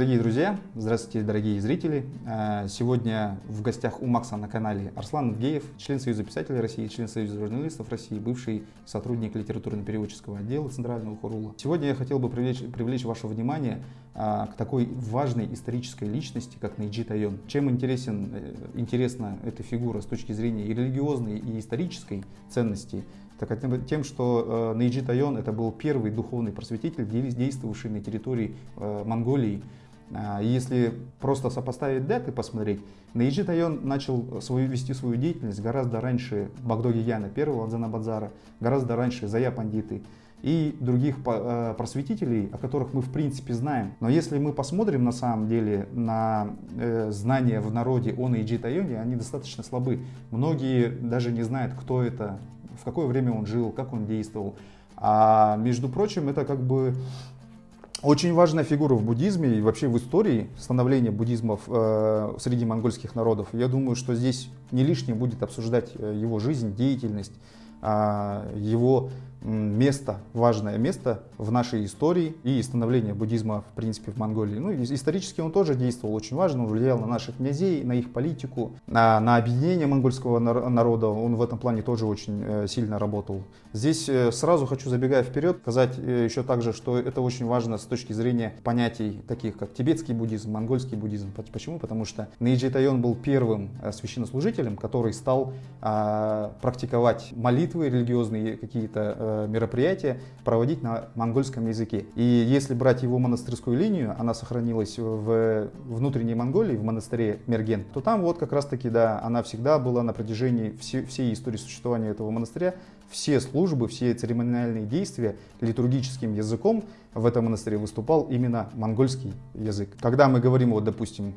Дорогие друзья, здравствуйте, дорогие зрители. Э, сегодня в гостях у Макса на канале Арслан Геев, член Союза писателей России, член Союза журналистов России, бывший сотрудник литературно-переводческого отдела Центрального Хурула. Сегодня я хотел бы привлечь, привлечь ваше внимание а, к такой важной исторической личности, как Нейджи Тайон. Чем интересен, э, интересна эта фигура с точки зрения и религиозной, и исторической ценности, так тем, что э, Нейджи Тайон это был первый духовный просветитель, действовавший на территории э, Монголии. А, если просто сопоставить даты, посмотреть, Нейджи Тайон начал свою, вести свою деятельность гораздо раньше Багдоги Яна, первого Адзанабадзара, гораздо раньше Зая Пандиты и других э, просветителей, о которых мы в принципе знаем. Но если мы посмотрим на самом деле на знания в народе о Нейджи Тайоне, они достаточно слабы. Многие даже не знают, кто это, в какое время он жил, как он действовал. А между прочим, это как бы очень важная фигура в буддизме и вообще в истории становления буддизма э, среди монгольских народов. Я думаю, что здесь не лишним будет обсуждать э, его жизнь, деятельность, э, его место, важное место в нашей истории и становление буддизма, в принципе, в Монголии. Ну, исторически он тоже действовал очень важно, он влиял на наших князей, на их политику, на, на объединение монгольского народа, он в этом плане тоже очень э, сильно работал. Здесь э, сразу хочу, забегая вперед, сказать э, еще также, что это очень важно с точки зрения понятий таких, как тибетский буддизм, монгольский буддизм. Почему? Потому что Нейджи Тайон был первым священнослужителем, который стал а, практиковать молитвы религиозные какие-то Э, мероприятия проводить на монгольском языке. И если брать его монастырскую линию, она сохранилась в внутренней Монголии, в монастыре Мерген, то там вот как раз таки, да, она всегда была на протяжении всей истории существования этого монастыря, все службы, все церемониальные действия литургическим языком в этом монастыре выступал именно монгольский язык. Когда мы говорим, вот, допустим,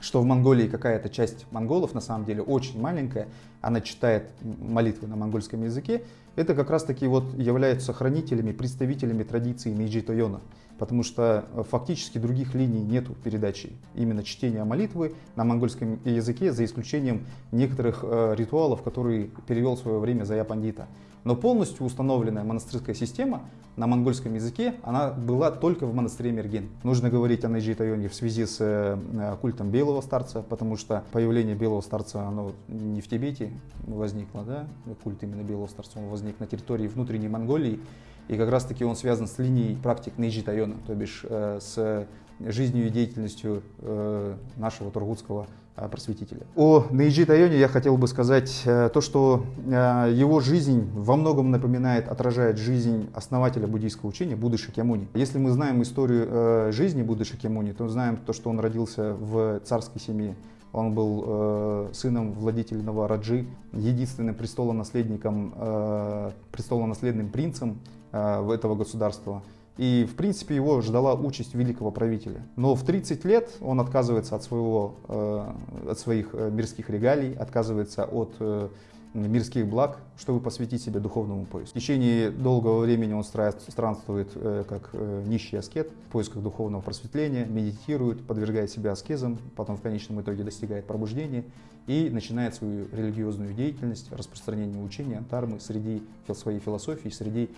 что в Монголии какая-то часть монголов, на самом деле очень маленькая, она читает молитвы на монгольском языке, это как раз таки вот являются хранителями, представителями традиции Мейджи Тойона. Потому что э, фактически других линий нету передачи именно чтения молитвы на монгольском языке, за исключением некоторых э, ритуалов, которые перевел в свое время Зая Пандита. Но полностью установленная монастырская система на монгольском языке, она была только в монастыре Мерген. Нужно говорить о Найджи Тайоне в связи с э, культом белого старца, потому что появление белого старца, оно не в Тибете возникло, да, культ именно белого старца, он возник на территории внутренней Монголии, и как раз таки он связан с линией практик Нейджи Тайона, то бишь э, с жизнью и деятельностью э, нашего тургутского э, просветителя. О Нейджи Тайоне я хотел бы сказать э, то, что его жизнь во многом напоминает, отражает жизнь основателя буддийского учения Будды Шакьямуни. Если мы знаем историю жизни Будды Шакьямуни, то знаем то, что он родился в царской семье. Он был э, сыном владетельного Раджи, единственным престолонаследником, э, престолонаследным принцем э, этого государства. И, в принципе, его ждала участь великого правителя. Но в 30 лет он отказывается от, своего, э, от своих э, мирских регалий, отказывается от э, мирских благ, чтобы посвятить себя духовному поиску. В течение долгого времени он странствует как нищий аскет в поисках духовного просветления, медитирует, подвергает себя аскезам, потом в конечном итоге достигает пробуждения и начинает свою религиозную деятельность, распространение учения антармы среди своей философии, среди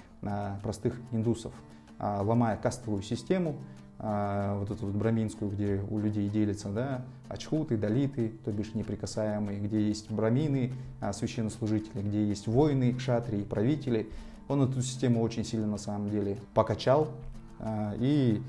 простых индусов. А, ломая кастовую систему, а, вот эту вот браминскую, где у людей делятся, да, ачхуты, далиты, то бишь неприкасаемые, где есть брамины, а, священнослужители, где есть воины, кшатрии, правители. Он эту систему очень сильно на самом деле покачал и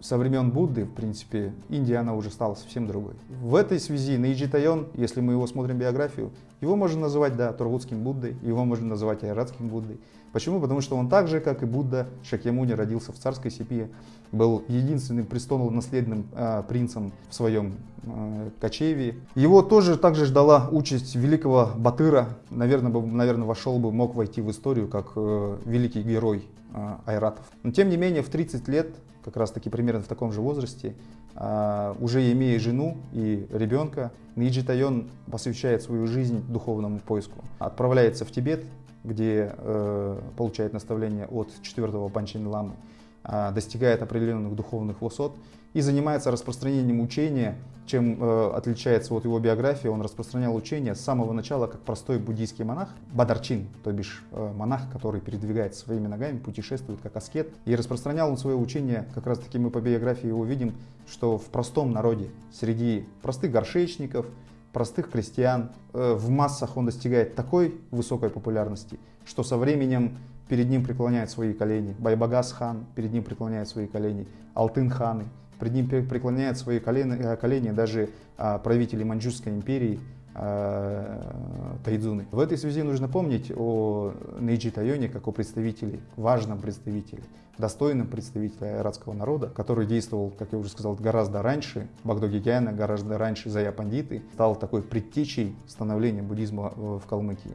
со времен Будды, в принципе, Индия, она уже стала совсем другой. В этой связи Наиджи Тайон, если мы его смотрим биографию, его можно называть, да, Тургутским Буддой, его можно называть Айратским Буддой. Почему? Потому что он так же, как и Будда Шакьямуни, родился в царской семье, был единственным престолонаследным э, принцем в своем э, кочеве. Его тоже также ждала участь великого Батыра. Наверное, бы, наверное вошел бы, мог войти в историю как э, великий герой э, айратов. Но тем не менее, в 30 лет как раз таки примерно в таком же возрасте, а, уже имея жену и ребенка, Ниджи Тайон посвящает свою жизнь духовному поиску. Отправляется в Тибет, где э, получает наставление от четвертого Панчин Ламы. а, достигает определенных духовных высот и занимается распространением учения, чем э, отличается от его биографии. Он распространял учение с самого начала как простой буддийский монах, бадарчин, то бишь э, монах, который передвигается своими ногами, путешествует как аскет. И распространял он свое учение, как раз таки мы по биографии его видим, что в простом народе, среди простых горшечников, простых крестьян, э, в массах он достигает такой высокой популярности, что со временем перед ним преклоняют свои колени. Байбагас хан перед ним преклоняет свои колени. Алтын ханы перед ним преклоняют свои колени, э, колени даже а, правители Маньчжурской империи, Тайдзуны. В этой связи нужно помнить о Нейджи Тайоне как о представителе, важном представителе, достойном представителе айратского народа, который действовал, как я уже сказал, гораздо раньше Багдоги Гяна, гораздо раньше Зая Пандиты, стал такой предтечей становления буддизма в Калмыкии.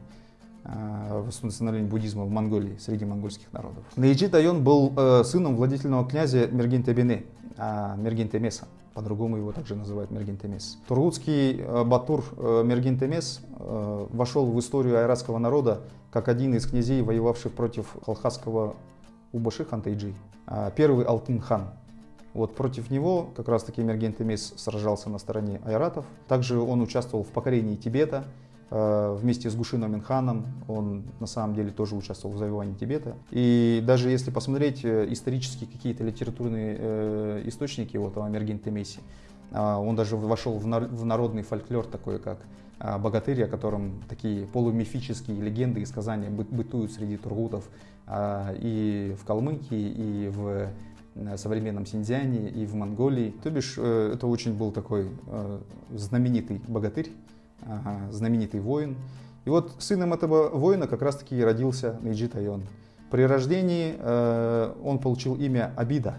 Э, восстановления буддизма в Монголии, среди монгольских народов. Наиджи Тайон был э, сыном владетельного князя Мергентебене, а Мергентемеса. По-другому его также называют Мергентемес. Тургутский э, Батур э, Мергентемес э, вошел в историю айратского народа как один из князей, воевавших против халхасского Убаши Хантайджи. А первый Алтын хан, вот против него как раз-таки Мергентемес сражался на стороне айратов. Также он участвовал в покорении Тибета, вместе с Гушином Минханом, он на самом деле тоже участвовал в завоевании Тибета. И даже если посмотреть э, исторические какие-то литературные э, источники вот, о Мергенте Месси, он даже вошел в народный фольклор такой, как богатырь, о котором такие полумифические легенды и сказания бытуют среди тургутов и в Калмыкии, и в современном Синьцзяне, и в Монголии. То бишь, это очень был такой знаменитый богатырь, знаменитый воин. И вот сыном этого воина как раз-таки родился Нейджи Тайон. При рождении э, он получил имя Абида.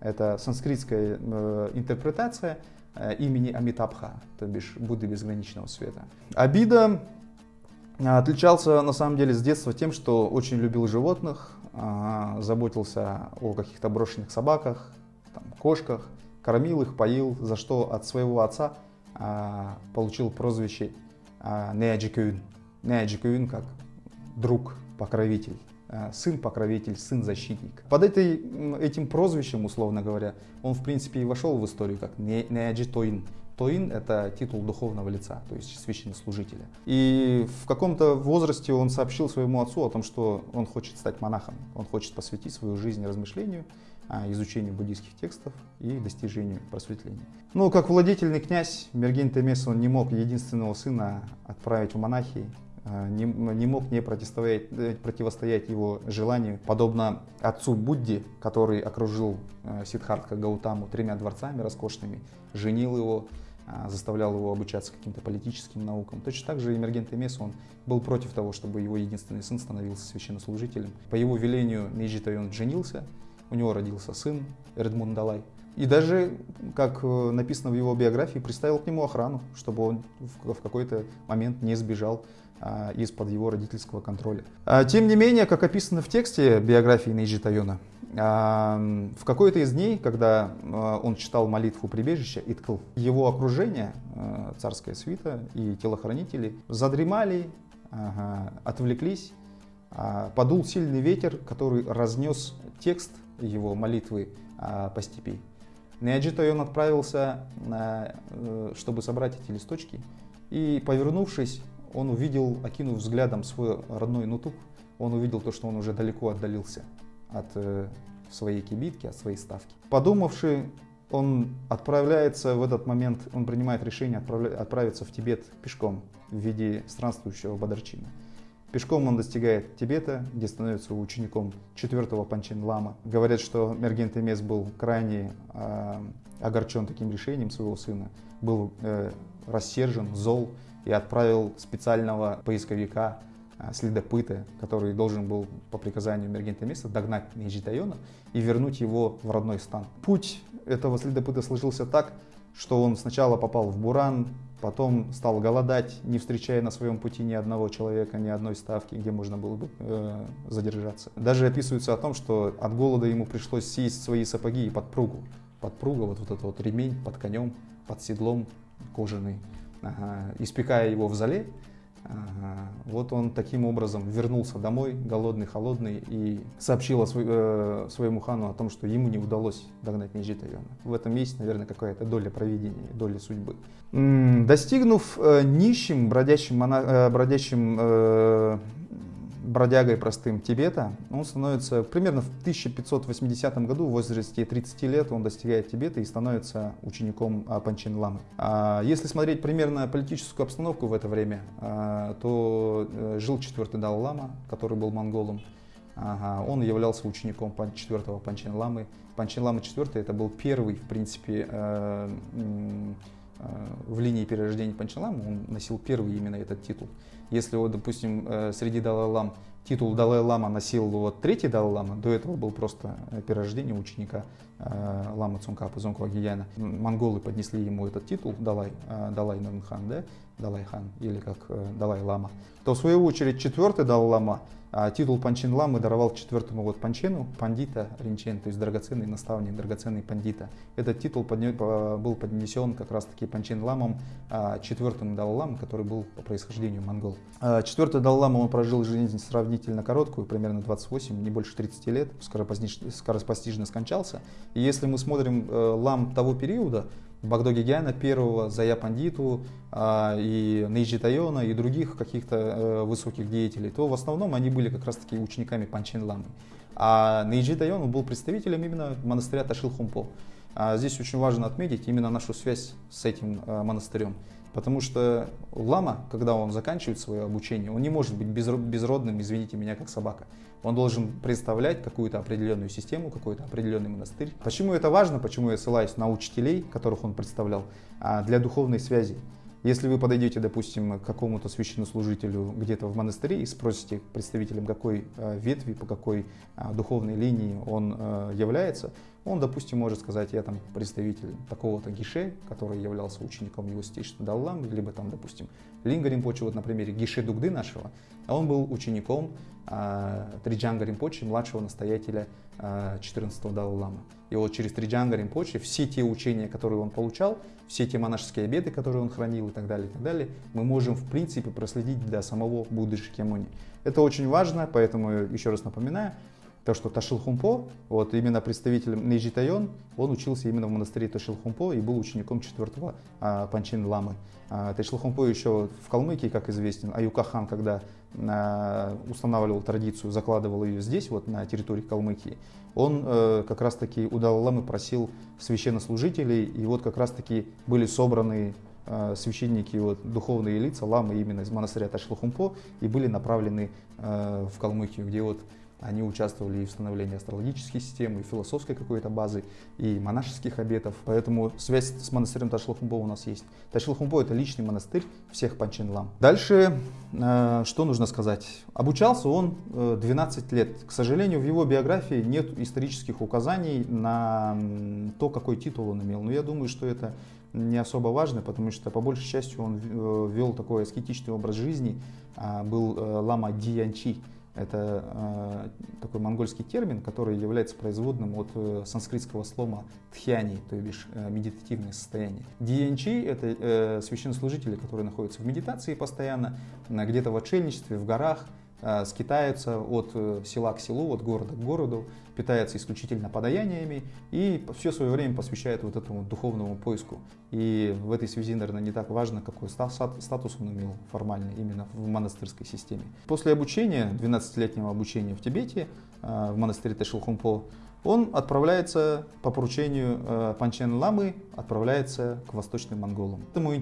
Это санскритская э, интерпретация э, имени Амитабха, то бишь Будды безграничного света. Абида отличался на самом деле с детства тем, что очень любил животных, заботился о каких-то брошенных собаках, там, кошках, кормил их, поил, за что от своего отца получил прозвище а, Неаджикюн. Неаджикюн как друг, покровитель, а, сын покровитель, сын защитник. Под этой, этим прозвищем, условно говоря, он в принципе и вошел в историю как Неаджитоин. Тоин – это титул духовного лица, то есть священнослужителя. И в каком-то возрасте он сообщил своему отцу о том, что он хочет стать монахом, он хочет посвятить свою жизнь размышлению а, изучению буддийских текстов и достижению просветления. Ну, как владетельный князь, Мерген Темес, он не мог единственного сына отправить в монахи, а, не, не мог не противостоять, э, противостоять его желанию, подобно отцу Будде, который окружил а, Сиддхартха Гаутаму тремя дворцами роскошными, женил его, заставлял его обучаться каким-то политическим наукам. Точно так же Эмерген Темес, он был против того, чтобы его единственный сын становился священнослужителем. По его велению Нейджи он женился, у него родился сын Эдмунд Далай. И даже, как э, написано в его биографии, приставил к нему охрану, чтобы он в какой-то момент не сбежал а, из-под его родительского контроля. А, тем не менее, как описано в тексте биографии Нейджи Тайона, а, в какой-то из дней, когда он читал молитву прибежища Иткл, его окружение, царская свита и телохранители, задремали, отвлеклись, подул сильный ветер, который разнес текст его молитвы а, по степи. Неаджито он отправился, э, чтобы собрать эти листочки, и, повернувшись, он увидел, окинув взглядом свой родной нутук, он увидел то, что он уже далеко отдалился от э, своей кибитки, от своей ставки. Подумавши, он отправляется в этот момент, он принимает решение отправиться в Тибет пешком в виде странствующего Бадарчина. Пешком он достигает Тибета, где становится учеником четвертого Панчин Лама. Говорят, что Мерген Темес был крайне э, огорчен таким решением своего сына, был э, рассержен, зол и отправил специального поисковика, э, следопыта, который должен был по приказанию Мерген Темеса догнать Нейджитайона и вернуть его в родной стан. Путь этого следопыта сложился так, что он сначала попал в Буран, потом стал голодать, не встречая на своем пути ни одного человека, ни одной ставки, где можно было бы э, задержаться. Даже описывается о том, что от голода ему пришлось съесть свои сапоги и подпругу. Подпруга, вот, вот этот вот ремень под конем, под седлом кожаный, ага, испекая его в зале. Вот он таким образом вернулся домой, голодный, холодный, и сообщил э, своему хану о том, что ему не удалось догнать Нижитайона. В этом есть, наверное, какая-то доля провидения, доля судьбы. Достигнув э, нищим, бродящим, мона, э, бродящим бродягой простым Тибета, он становится примерно в 1580 году, в возрасте 30 лет, он достигает Тибета и становится учеником а, Панчин Ламы. А, если смотреть примерно политическую обстановку в это время, а, то э, жил четвертый Дал Лама, который был монголом. Ага, он являлся учеником четвертого Панчин Ламы. Панчин Лама IV это был первый, в принципе, э, э, в линии перерождения Панчин Ламы, он носил первый именно этот титул. Если, вот, допустим, э, среди Далай-Лам титул Далай-Лама носил вот третий Далай-Лама, до этого был просто э, перерождение ученика Лама Цункапа, Зонкова Гияна. Монголы поднесли ему этот титул, Далай, Далай Нурмхан, да, Далай-хан, или как Далай-Лама. То, в свою очередь, четвертый Далай-Лама а титул Панчин Ламы даровал четвертому вот Панчену, пандита Ринчен, то есть драгоценный наставник, драгоценный пандита. Этот титул был поднесен как раз-таки Панчин Ламом, а, четвертым Далай-Ламом, который был по происхождению монгол. А, четвертый Далай-Лама, он прожил жизнь сравнительно короткую, примерно 28, не больше 30 лет, скоропостижно скончался. И если мы смотрим э, лам того периода, Багдоги Гяна первого, Зая Пандиту а, и Нейджи Тайона и других каких-то э, высоких деятелей, то в основном они были как раз-таки учениками Панчин Ламы. А Нейджи Тайон был представителем именно монастыря Ташилхумпо. А здесь очень важно отметить именно нашу связь с этим э, монастырем. Потому что лама, когда он заканчивает свое обучение, он не может быть безродным, извините меня, как собака. Он должен представлять какую-то определенную систему, какой-то определенный монастырь. Почему это важно? Почему я ссылаюсь на учителей, которых он представлял, а, для духовной связи. Если вы подойдете, допустим, к какому-то священнослужителю где-то в монастыре и спросите представителям какой а, ветви, по какой а, духовной линии он является, он, допустим, может сказать, я там представитель такого-то Гише, который являлся учеником его Даллам, либо там, допустим, Линга Римпочи, вот на примере Гише Дугды нашего, он был учеником э, Триджанга Римпочи, младшего настоятеля э, 14-го Даллама. И вот через Триджанга Римпочи все те учения, которые он получал, все те монашеские обеты, которые он хранил и так далее, и так далее, мы можем, в принципе, проследить до самого Будды Шикьямуни. Это очень важно, поэтому еще раз напоминаю, то, что Ташилхумпо, вот именно представитель Нейджи он учился именно в монастыре Ташилхумпо и был учеником четвертого а, Панчин Ламы. А, Ташилхумпо еще в Калмыкии, как известен, Аюкахан, когда а, устанавливал традицию, закладывал ее здесь, вот на территории Калмыкии, он а, как раз-таки у Далай-Ламы просил священнослужителей, и вот как раз-таки были собраны а, священники, вот, духовные лица, ламы именно из монастыря Ташлухумпо, и были направлены э, в Калмыкию, где вот они участвовали и в становлении астрологической системы, и философской какой-то базы, и монашеских обетов. Поэтому связь с монастырем Ташлахумбо у нас есть. Ташлахумбо – это личный монастырь всех панчин-лам. Дальше, э, что нужно сказать? Обучался он э, 12 лет. К сожалению, в его биографии нет исторических указаний на то, какой титул он имел. Но я думаю, что это не особо важно, потому что по большей части он э, вел такой аскетичный образ жизни, а, был э, лама Диянчи. Это э, такой монгольский термин, который является производным от э, санскритского слова тхьяни, то бишь э, медитативное состояние. Диенчи — это э, священнослужители, которые находятся в медитации постоянно, где-то в отшельничестве, в горах, Э, скитаются от э, села к селу, от города к городу, питаются исключительно подаяниями и все свое время посвящают вот этому духовному поиску. И в этой связи, наверное, не так важно, какой статус он имел формальный именно в монастырской системе. После обучения, 12-летнего обучения в Тибете, э, в монастыре Тэшилхумпо, он отправляется по поручению Панчен Ламы, отправляется к восточным монголам. Этому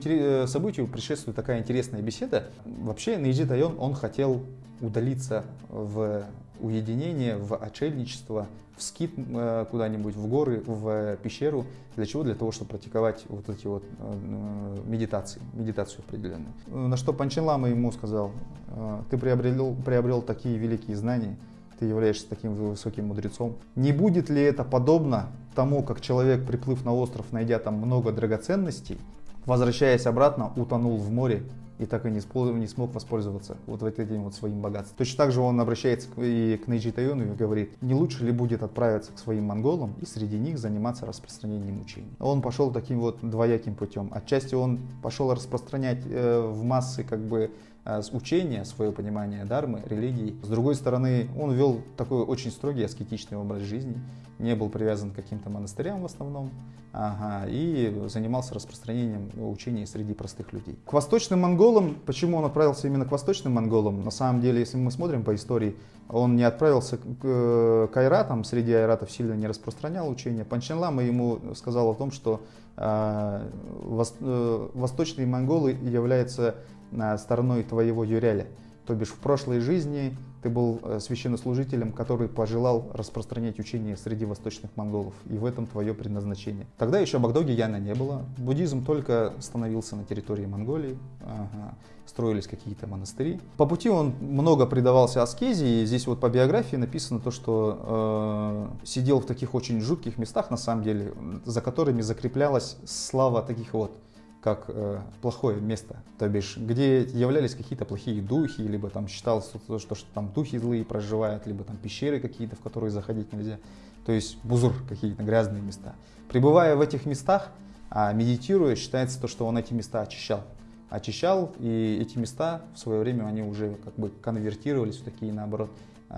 событию предшествует такая интересная беседа. Вообще Наиджи Тайон, он хотел удалиться в уединение, в отшельничество, в скит э, куда-нибудь, в горы, в пещеру. Для чего? Для того, чтобы практиковать вот эти вот э, медитации, медитацию определенную. На что Панчин Лама ему сказал, «Э, ты приобрел, приобрел такие великие знания, ты являешься таким высоким мудрецом. Не будет ли это подобно тому, как человек, приплыв на остров, найдя там много драгоценностей, возвращаясь обратно, утонул в море и так и не, не смог воспользоваться вот этим вот своим богатством. Точно так же он обращается и к Нейджи Тайону и говорит, не лучше ли будет отправиться к своим монголам и среди них заниматься распространением учений. Он пошел таким вот двояким путем. Отчасти он пошел распространять э, в массы как бы э, учения, свое понимание дармы, религии. С другой стороны, он вел такой очень строгий аскетичный образ жизни, не был привязан к каким-то монастырям в основном, ага, и занимался распространением учений среди простых людей. К восточным монголам, почему он отправился именно к восточным монголам? На самом деле, если мы смотрим по истории, он не отправился к, к айратам, среди айратов сильно не распространял учения. Панченлама ему сказал о том, что э, вос, э, восточные монголы являются э, стороной твоего юряля. То бишь в прошлой жизни ты был э, священнослужителем, который пожелал распространять учение среди восточных монголов, и в этом твое предназначение. Тогда еще Багдоги Яна не было, буддизм только становился на территории Монголии, ага. строились какие-то монастыри. По пути он много предавался аскезе, и здесь вот по биографии написано то, что э, сидел в таких очень жутких местах, на самом деле, за которыми закреплялась слава таких вот как э, плохое место, то бишь, где являлись какие-то плохие духи, либо там считалось, что, что, что там духи злые проживают, либо там пещеры какие-то, в которые заходить нельзя, то есть бузур какие-то грязные места. Пребывая в этих местах, а медитируя, считается то, что он эти места очищал. Очищал, и эти места в свое время они уже как бы конвертировались в такие, наоборот,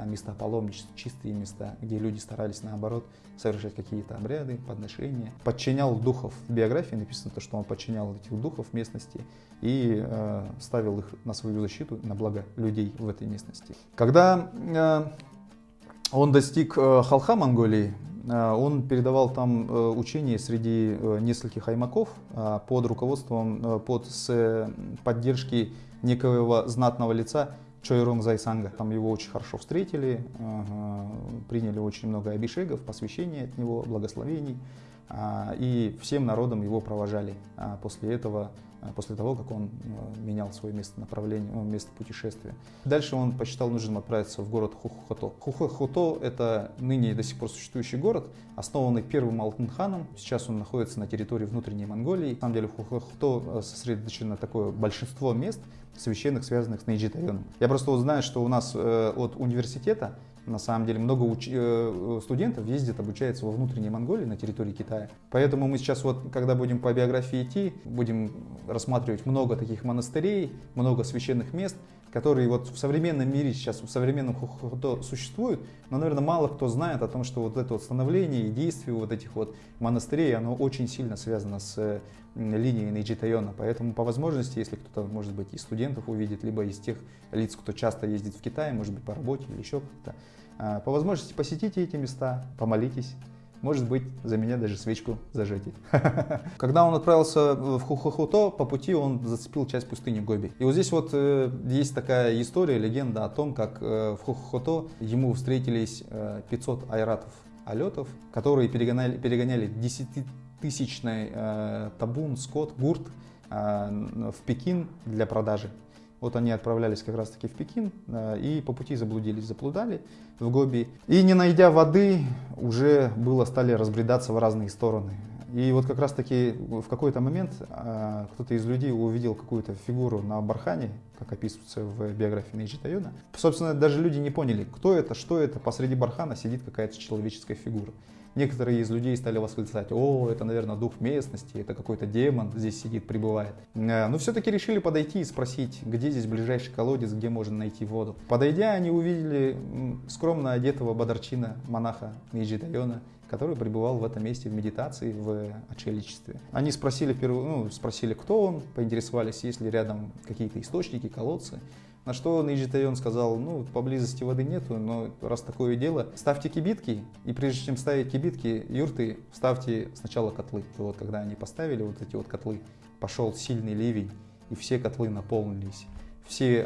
места паломничества, чистые места, где люди старались наоборот совершать какие-то обряды, подношения. Подчинял духов. В биографии написано то, что он подчинял этих духов местности и э, ставил их на свою защиту, на благо людей в этой местности. Когда э, он достиг э, Халха Монголии, э, он передавал там э, учение среди э, нескольких аймаков э, под руководством, под с поддержки некоего знатного лица Чойрон Зайсанга. Там его очень хорошо встретили, приняли очень много обишегов, посвящений от него, благословений. А, и всем народом его провожали а, после этого, а, после того, как он менял свое место направления, место путешествия. Дальше он посчитал нужным отправиться в город Хухохото. Хухохото – это ныне до сих пор существующий город, основанный первым Алтынханом. Сейчас он находится на территории внутренней Монголии. На самом деле в Хухохото сосредоточено такое большинство мест, священных, связанных с Нейджитайоном. Я просто вот знаю, что у нас э, от университета на самом деле много уч... Э, студентов ездит, обучается во внутренней Монголии, на территории Китая. Поэтому мы сейчас вот, когда будем по биографии идти, будем рассматривать много таких монастырей, много священных мест, которые вот в современном мире сейчас, в современном хохото существуют, но, наверное, мало кто знает о том, что вот это вот становление и действие вот этих вот монастырей, оно очень сильно связано с линией Нейджитайона. Поэтому по возможности, если кто-то, может быть, из студентов увидит, либо из тех лиц, кто часто ездит в Китай, может быть, по работе или еще как-то, а, по возможности посетите эти места, помолитесь, может быть, за меня даже свечку зажжете. Когда он отправился в Хухохуто, по пути он зацепил часть пустыни Гоби. И вот здесь вот э, есть такая история, легенда о том, как э, в Хухохуто ему встретились э, 500 айратов алетов, которые перегоняли, перегоняли 10-тысячный э, табун, скот, гурт э, в Пекин для продажи. Вот они отправлялись как раз-таки в Пекин э, и по пути заблудились, заплудали в Гоби. И не найдя воды, уже было стали разбредаться в разные стороны. И вот как раз-таки в какой-то момент э, кто-то из людей увидел какую-то фигуру на бархане, как описывается в биографии Нейджи. Собственно, даже люди не поняли, кто это, что это. Посреди бархана сидит какая-то человеческая фигура. Некоторые из людей стали восклицать, о, это, наверное, дух местности, это какой-то демон здесь сидит, прибывает. Э, но все-таки решили подойти и спросить, где здесь ближайший колодец, где можно найти воду. Подойдя, они увидели скромно одетого бадарчина, монаха Ниджи Дайона, который пребывал в этом месте в медитации, в отшельничестве. Они спросили, ну, спросили, кто он, поинтересовались, есть ли рядом какие-то источники, колодцы. На что Нейджи-тойн сказал, ну, поблизости воды нету, но раз такое дело, ставьте кибитки, и прежде чем ставить кибитки, юрты, ставьте сначала котлы. И вот когда они поставили вот эти вот котлы, пошел сильный ливень, и все котлы наполнились. Все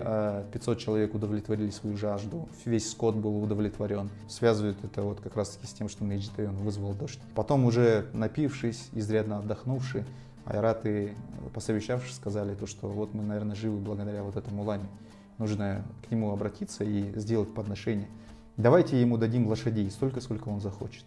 500 э, человек удовлетворили свою жажду, весь скот был удовлетворен. Связывают это вот как раз таки с тем, что Нейджи-тойн вызвал дождь. Потом уже напившись, изрядно отдохнувши, айраты, посовещавшись, сказали то, что вот мы, наверное, живы благодаря вот этому лане нужно к нему обратиться и сделать подношение. Давайте ему дадим лошадей столько, сколько он захочет.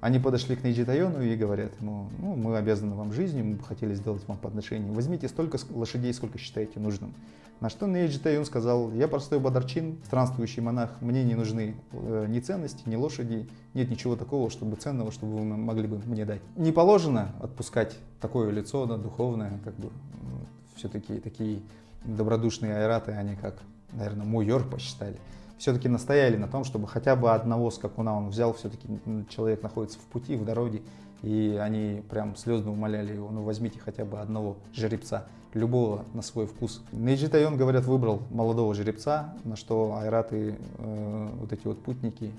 Они подошли к Нейджитайону и говорят ему, ну, мы обязаны вам жизнью, мы бы хотели сделать вам подношение. Возьмите столько лошадей, сколько считаете нужным. На что Нейджитайон сказал, я простой бадарчин, странствующий монах, мне не нужны э, ни ценности, ни лошади, нет ничего такого, чтобы ценного, чтобы вы могли бы мне дать. Не положено отпускать такое лицо, да, духовное, как бы, все-таки такие добродушные айраты, они как, наверное, муйор посчитали, все-таки настояли на том, чтобы хотя бы одного скакуна он взял, все-таки человек находится в пути, в дороге, и они прям слезно умоляли его, ну возьмите хотя бы одного жеребца, любого на свой вкус. Нейджитайон, говорят, выбрал молодого жеребца, на что айраты, э, вот эти вот путники,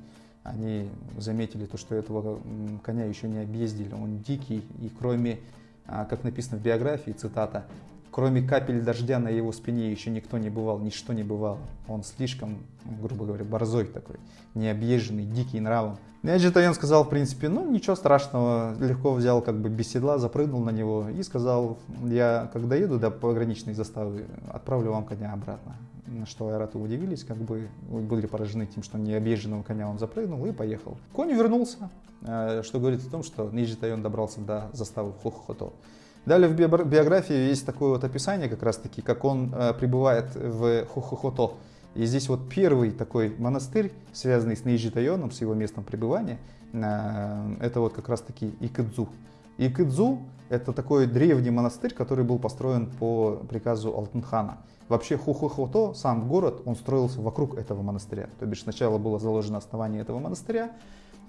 они заметили то, что этого коня еще не объездили, он дикий, и кроме, а, как написано в биографии, цитата, Кроме капель дождя на его спине еще никто не бывал, ничто не бывало. Он слишком, грубо говоря, борзой такой, необъезженный, дикий нравом. Неджитайон сказал, в принципе, ну ничего страшного, легко взял как бы без седла, запрыгнул на него и сказал, я когда еду до пограничной заставы, отправлю вам коня обратно. На что айраты удивились, как бы были поражены тем, что необъезженного коня он запрыгнул и поехал. Конь вернулся, э, что говорит о том, что Неджитайон добрался до заставы Хохохото. Далее в биографии есть такое вот описание как раз таки, как он э, прибывает в Хохохото. И здесь вот первый такой монастырь, связанный с Нейджитайоном, с его местом пребывания, э, это вот как раз таки Икэдзу. Икэдзу – это такой древний монастырь, который был построен по приказу Алтынхана. Вообще Хухохото, сам город, он строился вокруг этого монастыря. То бишь сначала было заложено основание этого монастыря.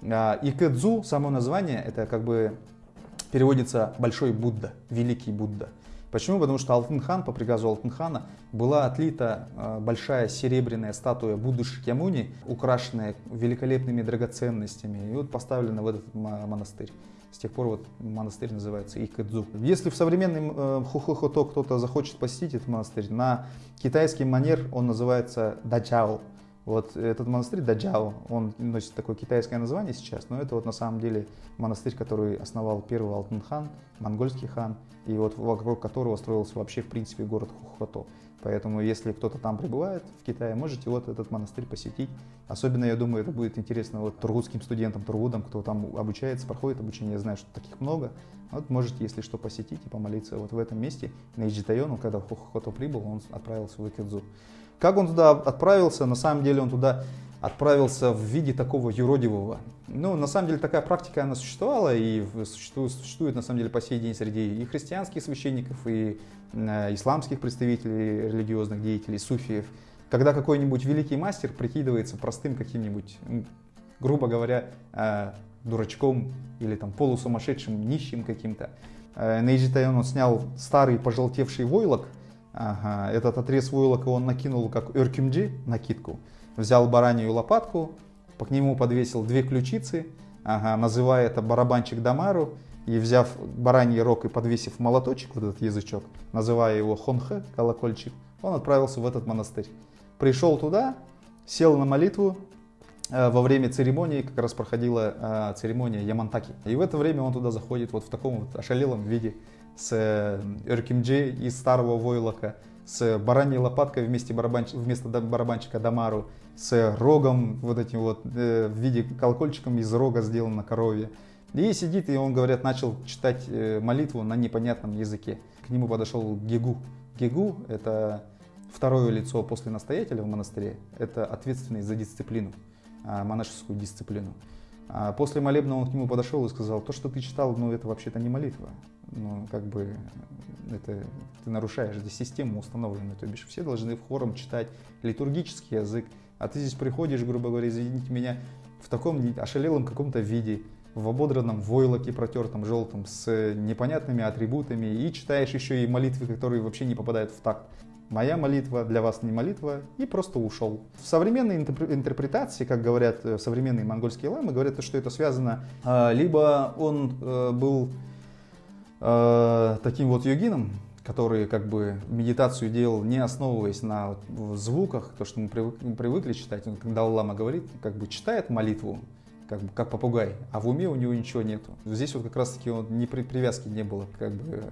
А Икэдзу, само название, это как бы переводится «большой Будда», «великий Будда». Почему? Потому что Алтынхан, по приказу Алтынхана, была отлита э, большая серебряная статуя Будды Шакьямуни, украшенная великолепными драгоценностями, и вот поставлена в этот монастырь. С тех пор вот монастырь называется Икэдзу. Если в современном э, Хухохото кто-то захочет посетить этот монастырь, на китайский манер он называется Дачао. Вот этот монастырь Даджао, он носит такое китайское название сейчас, но это вот на самом деле монастырь, который основал первый Алтын хан, монгольский хан, и вот вокруг которого строился вообще в принципе город Хухото. Поэтому если кто-то там прибывает в Китае, можете вот этот монастырь посетить. Особенно, я думаю, это будет интересно вот тургутским студентам, тургудам, кто там обучается, проходит обучение, я знаю, что таких много. Вот можете, если что, посетить и помолиться вот в этом месте. На Иджитайону, когда в Хухото прибыл, он отправился в Икидзу. Как он туда отправился? На самом деле он туда отправился в виде такого юродивого. Ну, на самом деле такая практика, она существовала и существует, существует на самом деле по сей день среди и христианских священников, и э, исламских представителей, религиозных деятелей, суфиев. Когда какой-нибудь великий мастер прикидывается простым каким-нибудь, грубо говоря, э, дурачком или там полусумасшедшим, нищим каким-то. Э, на Ижитайон он снял старый пожелтевший войлок, Ага, этот отрез войлока он накинул как эркюмджи, накидку. Взял баранью лопатку, по нему подвесил две ключицы, ага, называя это барабанчик Дамару, и взяв бараний рог и подвесив молоточек, вот этот язычок, называя его хонхе, колокольчик, он отправился в этот монастырь. Пришел туда, сел на молитву, э, во время церемонии как раз проходила э, церемония Ямантаки. И в это время он туда заходит вот в таком вот ошалелом виде с Эркимджи из старого войлока, с бараньей лопаткой вместе барабанч... вместо барабанчика Дамару, с рогом вот этим вот э, в виде колокольчиком из рога сделан на корове. И сидит, и он, говорят, начал читать э, молитву на непонятном языке. К нему подошел Гегу. Гегу – это второе лицо после настоятеля в монастыре. Это ответственный за дисциплину, а, монашескую дисциплину. А после молебна он к нему подошел и сказал, то, что ты читал, ну это вообще-то не молитва ну, как бы, это ты нарушаешь здесь систему установленную, то бишь все должны в хором читать литургический язык, а ты здесь приходишь, грубо говоря, извините меня, в таком ошалелом каком-то виде, в ободранном войлоке протертом желтом с непонятными атрибутами и читаешь еще и молитвы, которые вообще не попадают в такт. Моя молитва для вас не молитва, и просто ушел. В современной интерпретации, как говорят э, современные монгольские ламы, говорят, что это связано, э, либо он э, был таким вот йогином, который как бы медитацию делал, не основываясь на звуках, то, что мы привыкли, читать. Когда Лама говорит, как бы читает молитву, как, как попугай, а в уме у него ничего нету. Здесь вот как раз-таки он не при, привязки не было, как бы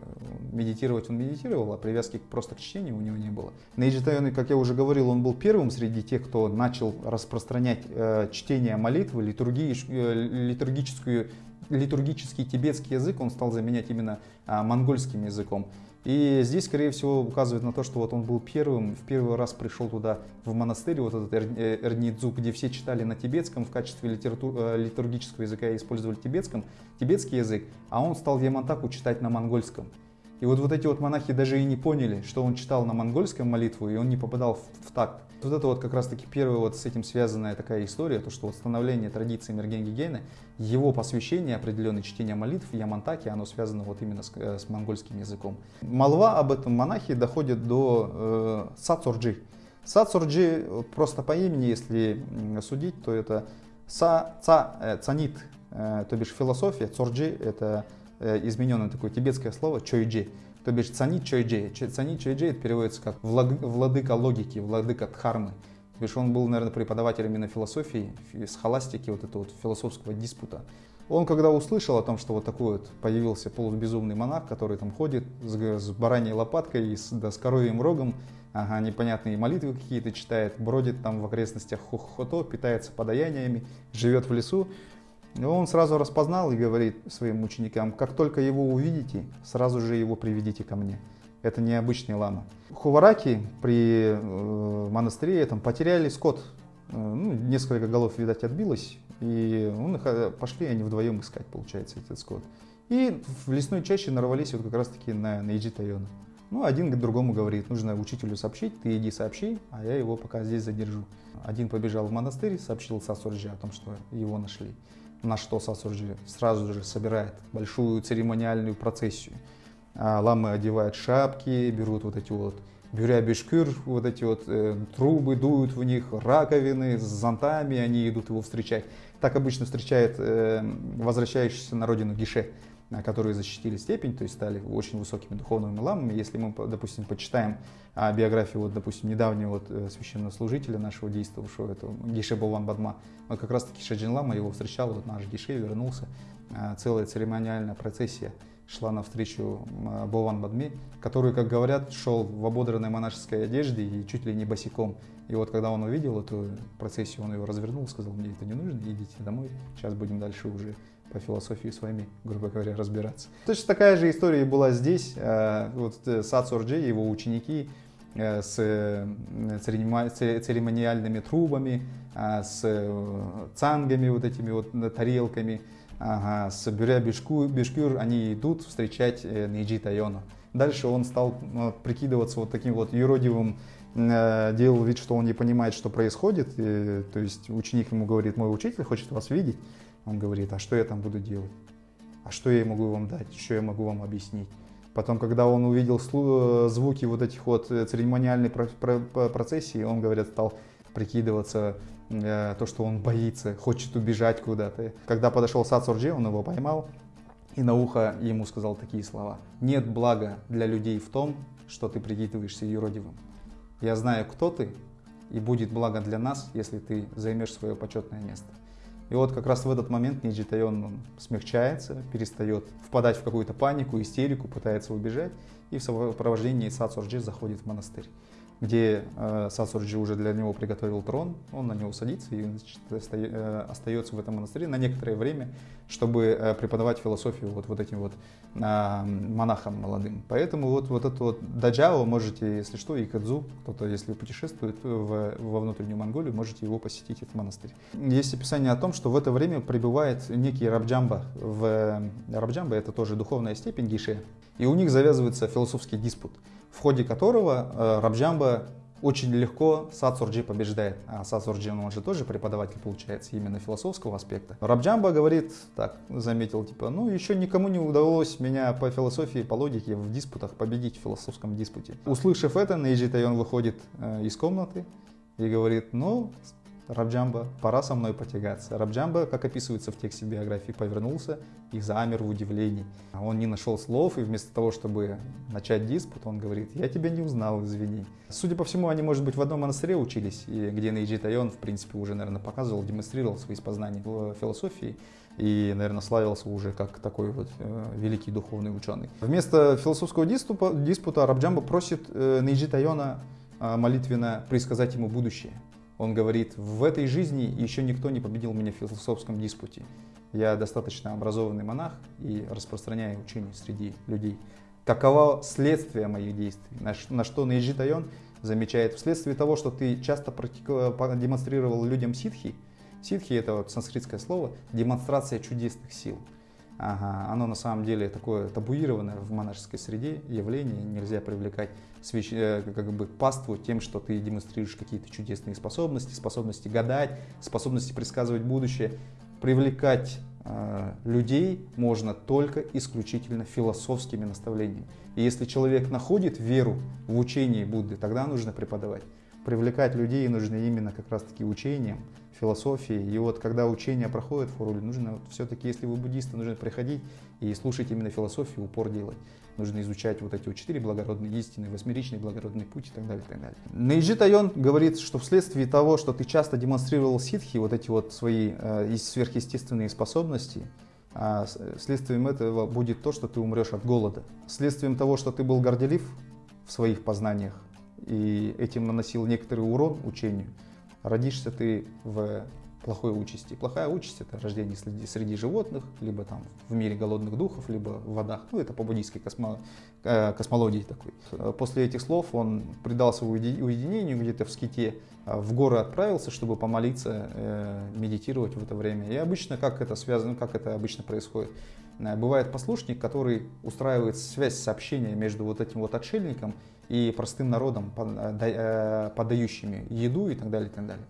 медитировать он медитировал, а привязки просто к чтению у него не было. Нейджи как я уже говорил, он был первым среди тех, кто начал распространять э, чтение молитвы, литургии, э, литургическую литургический тибетский язык он стал заменять именно а, монгольским языком. И здесь, скорее всего, указывает на то, что вот он был первым, в первый раз пришел туда, в монастырь, вот этот э, Эрнидзу, где все читали на тибетском, в качестве литератур, э, литургического языка использовали тибетском, тибетский язык, а он стал Ямантаку читать на монгольском. И вот, вот эти вот монахи даже и не поняли, что он читал на монгольском молитву, и он не попадал в, в такт. Вот это вот как раз таки первая вот с этим связанная такая история, то что вот становление традиции Мерген Гигена, его посвящение, определенное чтение молитв, Ямантаки, оно связано вот именно с, э, с монгольским языком. Молва об этом монахе доходит до э, Сацурджи. Сацурджи, просто по имени, если судить, то это Са, ца, э, Цанит, э, то бишь философия, Цурджи это э, измененное такое тибетское слово Чойджи. То бишь цанит чойджи. Цанит чойджи это переводится как владыка логики, владыка дхармы. То бишь он был, наверное, преподавателем именно философии, схоластики, вот этого вот философского диспута. Он когда услышал о том, что вот такой вот появился полубезумный монах, который там ходит с, с бараньей лопаткой и с, да, с коровьим рогом, ага, непонятные молитвы какие-то читает, бродит там в окрестностях Хохото, питается подаяниями, живет в лесу, он сразу распознал и говорит своим ученикам, как только его увидите, сразу же его приведите ко мне. Это необычный лама. Хувараки при э, монастыре там, потеряли скот. Э, ну, несколько голов, видать, отбилось. И он их, э, пошли они вдвоем искать, получается, этот скот. И в лесной чаще нарвались вот как раз-таки на, на Иджи. Ну, один к другому говорит, нужно учителю сообщить, ты иди сообщи, а я его пока здесь задержу. Один побежал в монастырь, сообщил Сасурджи о том, что его нашли на что Сасурджи сразу же собирает большую церемониальную процессию. А ламы одевают шапки, берут вот эти вот бюря-бешкюр, вот эти вот э, трубы, дуют в них, раковины с зонтами, они идут его встречать. Так обычно встречает э, возвращающийся на родину Гише которые защитили степень, то есть стали очень высокими духовными ламами. Если мы, допустим, почитаем а, биографию, вот, допустим, недавнего вот, э, священнослужителя нашего действовавшего, это Гише Бован Бадма, вот как раз-таки Шаджин Лама его встречал, вот наш Гише вернулся, а, целая церемониальная процессия шла навстречу а, Бован Бадме, который, как говорят, шел в ободранной монашеской одежде и чуть ли не босиком. И вот когда он увидел эту процессию, он его развернул, сказал, мне это не нужно, идите домой, сейчас будем дальше уже по философии с вами, грубо говоря, разбираться. Точно такая же история была здесь. Э, вот э, Сацурджи и его ученики э, с церемониальными трубами, с цангами, вот этими вот тарелками, ага, с бюря бешкюр, они идут встречать Нейджи Тайону. Дальше он стал прикидываться вот таким вот юродивым, делал вид, что он не понимает, что происходит. И, то есть ученик ему говорит, мой учитель хочет вас видеть. Он говорит, а что я там буду делать? А что я могу вам дать? Что я могу вам объяснить? Потом, когда он увидел звуки вот этих вот э, церемониальной процессии, он, говорят, стал прикидываться, э, то, что он боится, хочет убежать куда-то. Когда подошел Сацурджи, он его поймал и на ухо ему сказал такие слова. «Нет блага для людей в том, что ты прикидываешься юродивым. Я знаю, кто ты, и будет благо для нас, если ты займешь свое почетное место». И вот как раз в этот момент Ниджи Тайон смягчается, перестает впадать в какую-то панику, истерику, пытается убежать и в сопровождении Сацурджи заходит в монастырь где э, Сасурджи уже для него приготовил трон, он на него садится и значит, э, остается в этом монастыре на некоторое время, чтобы э, преподавать философию вот, вот этим вот э, монахам молодым. Поэтому вот, вот это вот Даджао можете, если что, и Кадзу, кто-то, если путешествует в, во внутреннюю Монголию, можете его посетить, этот монастырь. Есть описание о том, что в это время прибывает некий Рабджамба. В, Рабджамба это тоже духовная степень Гише, и у них завязывается философский диспут в ходе которого э, Рабджамба очень легко Сацурджи побеждает. А Сацурджи, он же тоже преподаватель, получается, именно философского аспекта. Рабджамба говорит, так, заметил, типа, ну, еще никому не удалось меня по философии, по логике в диспутах победить в философском диспуте. Услышав это, Нейджи Тайон выходит э, из комнаты и говорит, ну, Рабджамба, пора со мной потягаться. Рабджамба, как описывается в тексте биографии, повернулся и замер в удивлении. Он не нашел слов, и вместо того, чтобы начать диспут, он говорит, я тебя не узнал, извини. Судя по всему, они, может быть, в одном монастыре учились, и где Нейджи Тайон, в принципе, уже, наверное, показывал, демонстрировал свои познания в философии и, наверное, славился уже как такой вот э, великий духовный ученый. Вместо философского диспута, диспута Рабджамба просит э, Нейджи Тайона э, молитвенно предсказать ему будущее. Он говорит, в этой жизни еще никто не победил меня в философском диспуте. Я достаточно образованный монах и распространяю учение среди людей. Каково следствие моих действий? На что Наиджи Тайон замечает, вследствие того, что ты часто демонстрировал людям ситхи, ситхи это вот санскритское слово, демонстрация чудесных сил. Ага, оно на самом деле такое табуированное в монашеской среде явление. Нельзя привлекать свящ... Э, как бы паству тем, что ты демонстрируешь какие-то чудесные способности, способности гадать, способности предсказывать будущее. Привлекать э, людей можно только исключительно философскими наставлениями. И если человек находит веру в учение Будды, тогда нужно преподавать. Привлекать людей нужно именно как раз-таки учением, философии. И вот когда учение проходит в Хоруле, нужно вот, все-таки, если вы буддисты, нужно приходить и слушать именно философию, упор делать. Нужно изучать вот эти вот четыре благородные истины, восьмеричный благородный путь и так далее. И так далее. Нейджи Тайон говорит, что вследствие того, что ты часто демонстрировал ситхи, вот эти вот свои э, сверхъестественные способности, а следствием этого будет то, что ты умрешь от голода. Следствием того, что ты был горделив в своих познаниях и этим наносил некоторый урон учению, родишься ты в плохой участи. Плохая участь – это рождение среди, среди животных, либо там в мире голодных духов, либо в водах. Ну, это по буддийской космо, э, космологии такой. После этих слов он предался уединению где-то в ските, а в горы отправился, чтобы помолиться, э, медитировать в это время. И обычно, как это связано, как это обычно происходит? Э, бывает послушник, который устраивает связь сообщения между вот этим вот отшельником и простым народом, э, э, подающими еду и так далее, и так далее.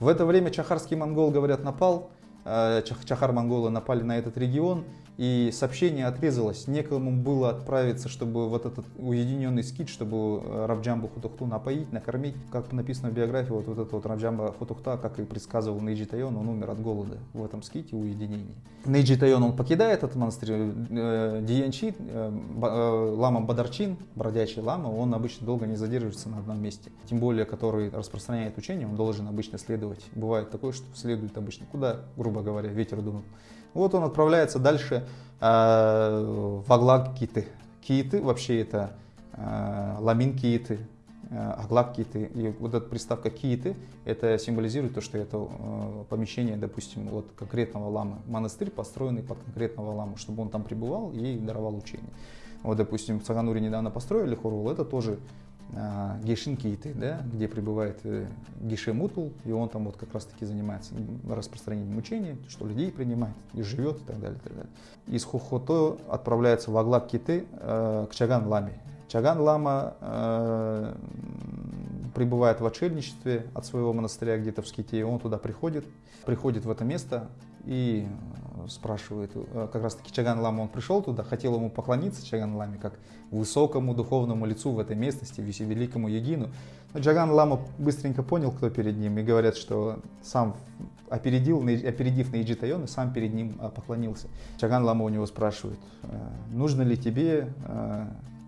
В это время чахарский монгол, говорят, напал, чахар-монголы напали на этот регион, и сообщение отрезалось. Некому было отправиться, чтобы вот этот уединенный скит, чтобы э, Равджамбу Хутухту напоить, накормить. Как написано в биографии, вот, вот этот вот Равджамба Хутухта, как и предсказывал Нейджи Тайон, он умер от голода в этом ските уединении. Нейджи Тайон, он покидает этот монастырь. Э, Диянчи, э, лама Бадарчин, бродячий лама, он обычно долго не задерживается на одном месте. Тем более, который распространяет учение, он должен обычно следовать. Бывает такое, что следует обычно куда, грубо говоря, ветер дунул. Вот он отправляется дальше э, в Аглак Киты. Киты вообще это э, ламин Киты, э, Аглак Киты. И вот эта приставка Киты, это символизирует то, что это э, помещение, допустим, вот конкретного ламы. Монастырь, построенный под конкретного ламу, чтобы он там пребывал и даровал учение. Вот, допустим, в Цагануре недавно построили хорул, это тоже Гейшинкиты, да, где пребывает э, Гише Мутул, и он там вот как раз таки занимается распространением учения, что людей принимает и живет и так далее. И так далее. Из Хухото отправляется в Аглаб Киты э, к Чаган Ламе. Чаган Лама э, пребывает в отшельничестве от своего монастыря где-то в Ските, и он туда приходит, приходит в это место и спрашивает, э, как раз таки Чаган Лама, он пришел туда, хотел ему поклониться Чаган Ламе, как высокому духовному лицу в этой местности, великому Егину. Но Чаган Лама быстренько понял, кто перед ним, и говорят, что сам опередил, опередив на Иджитайон, сам перед ним а, поклонился. Чаган Лама у него спрашивает, «Э, нужно ли тебе э,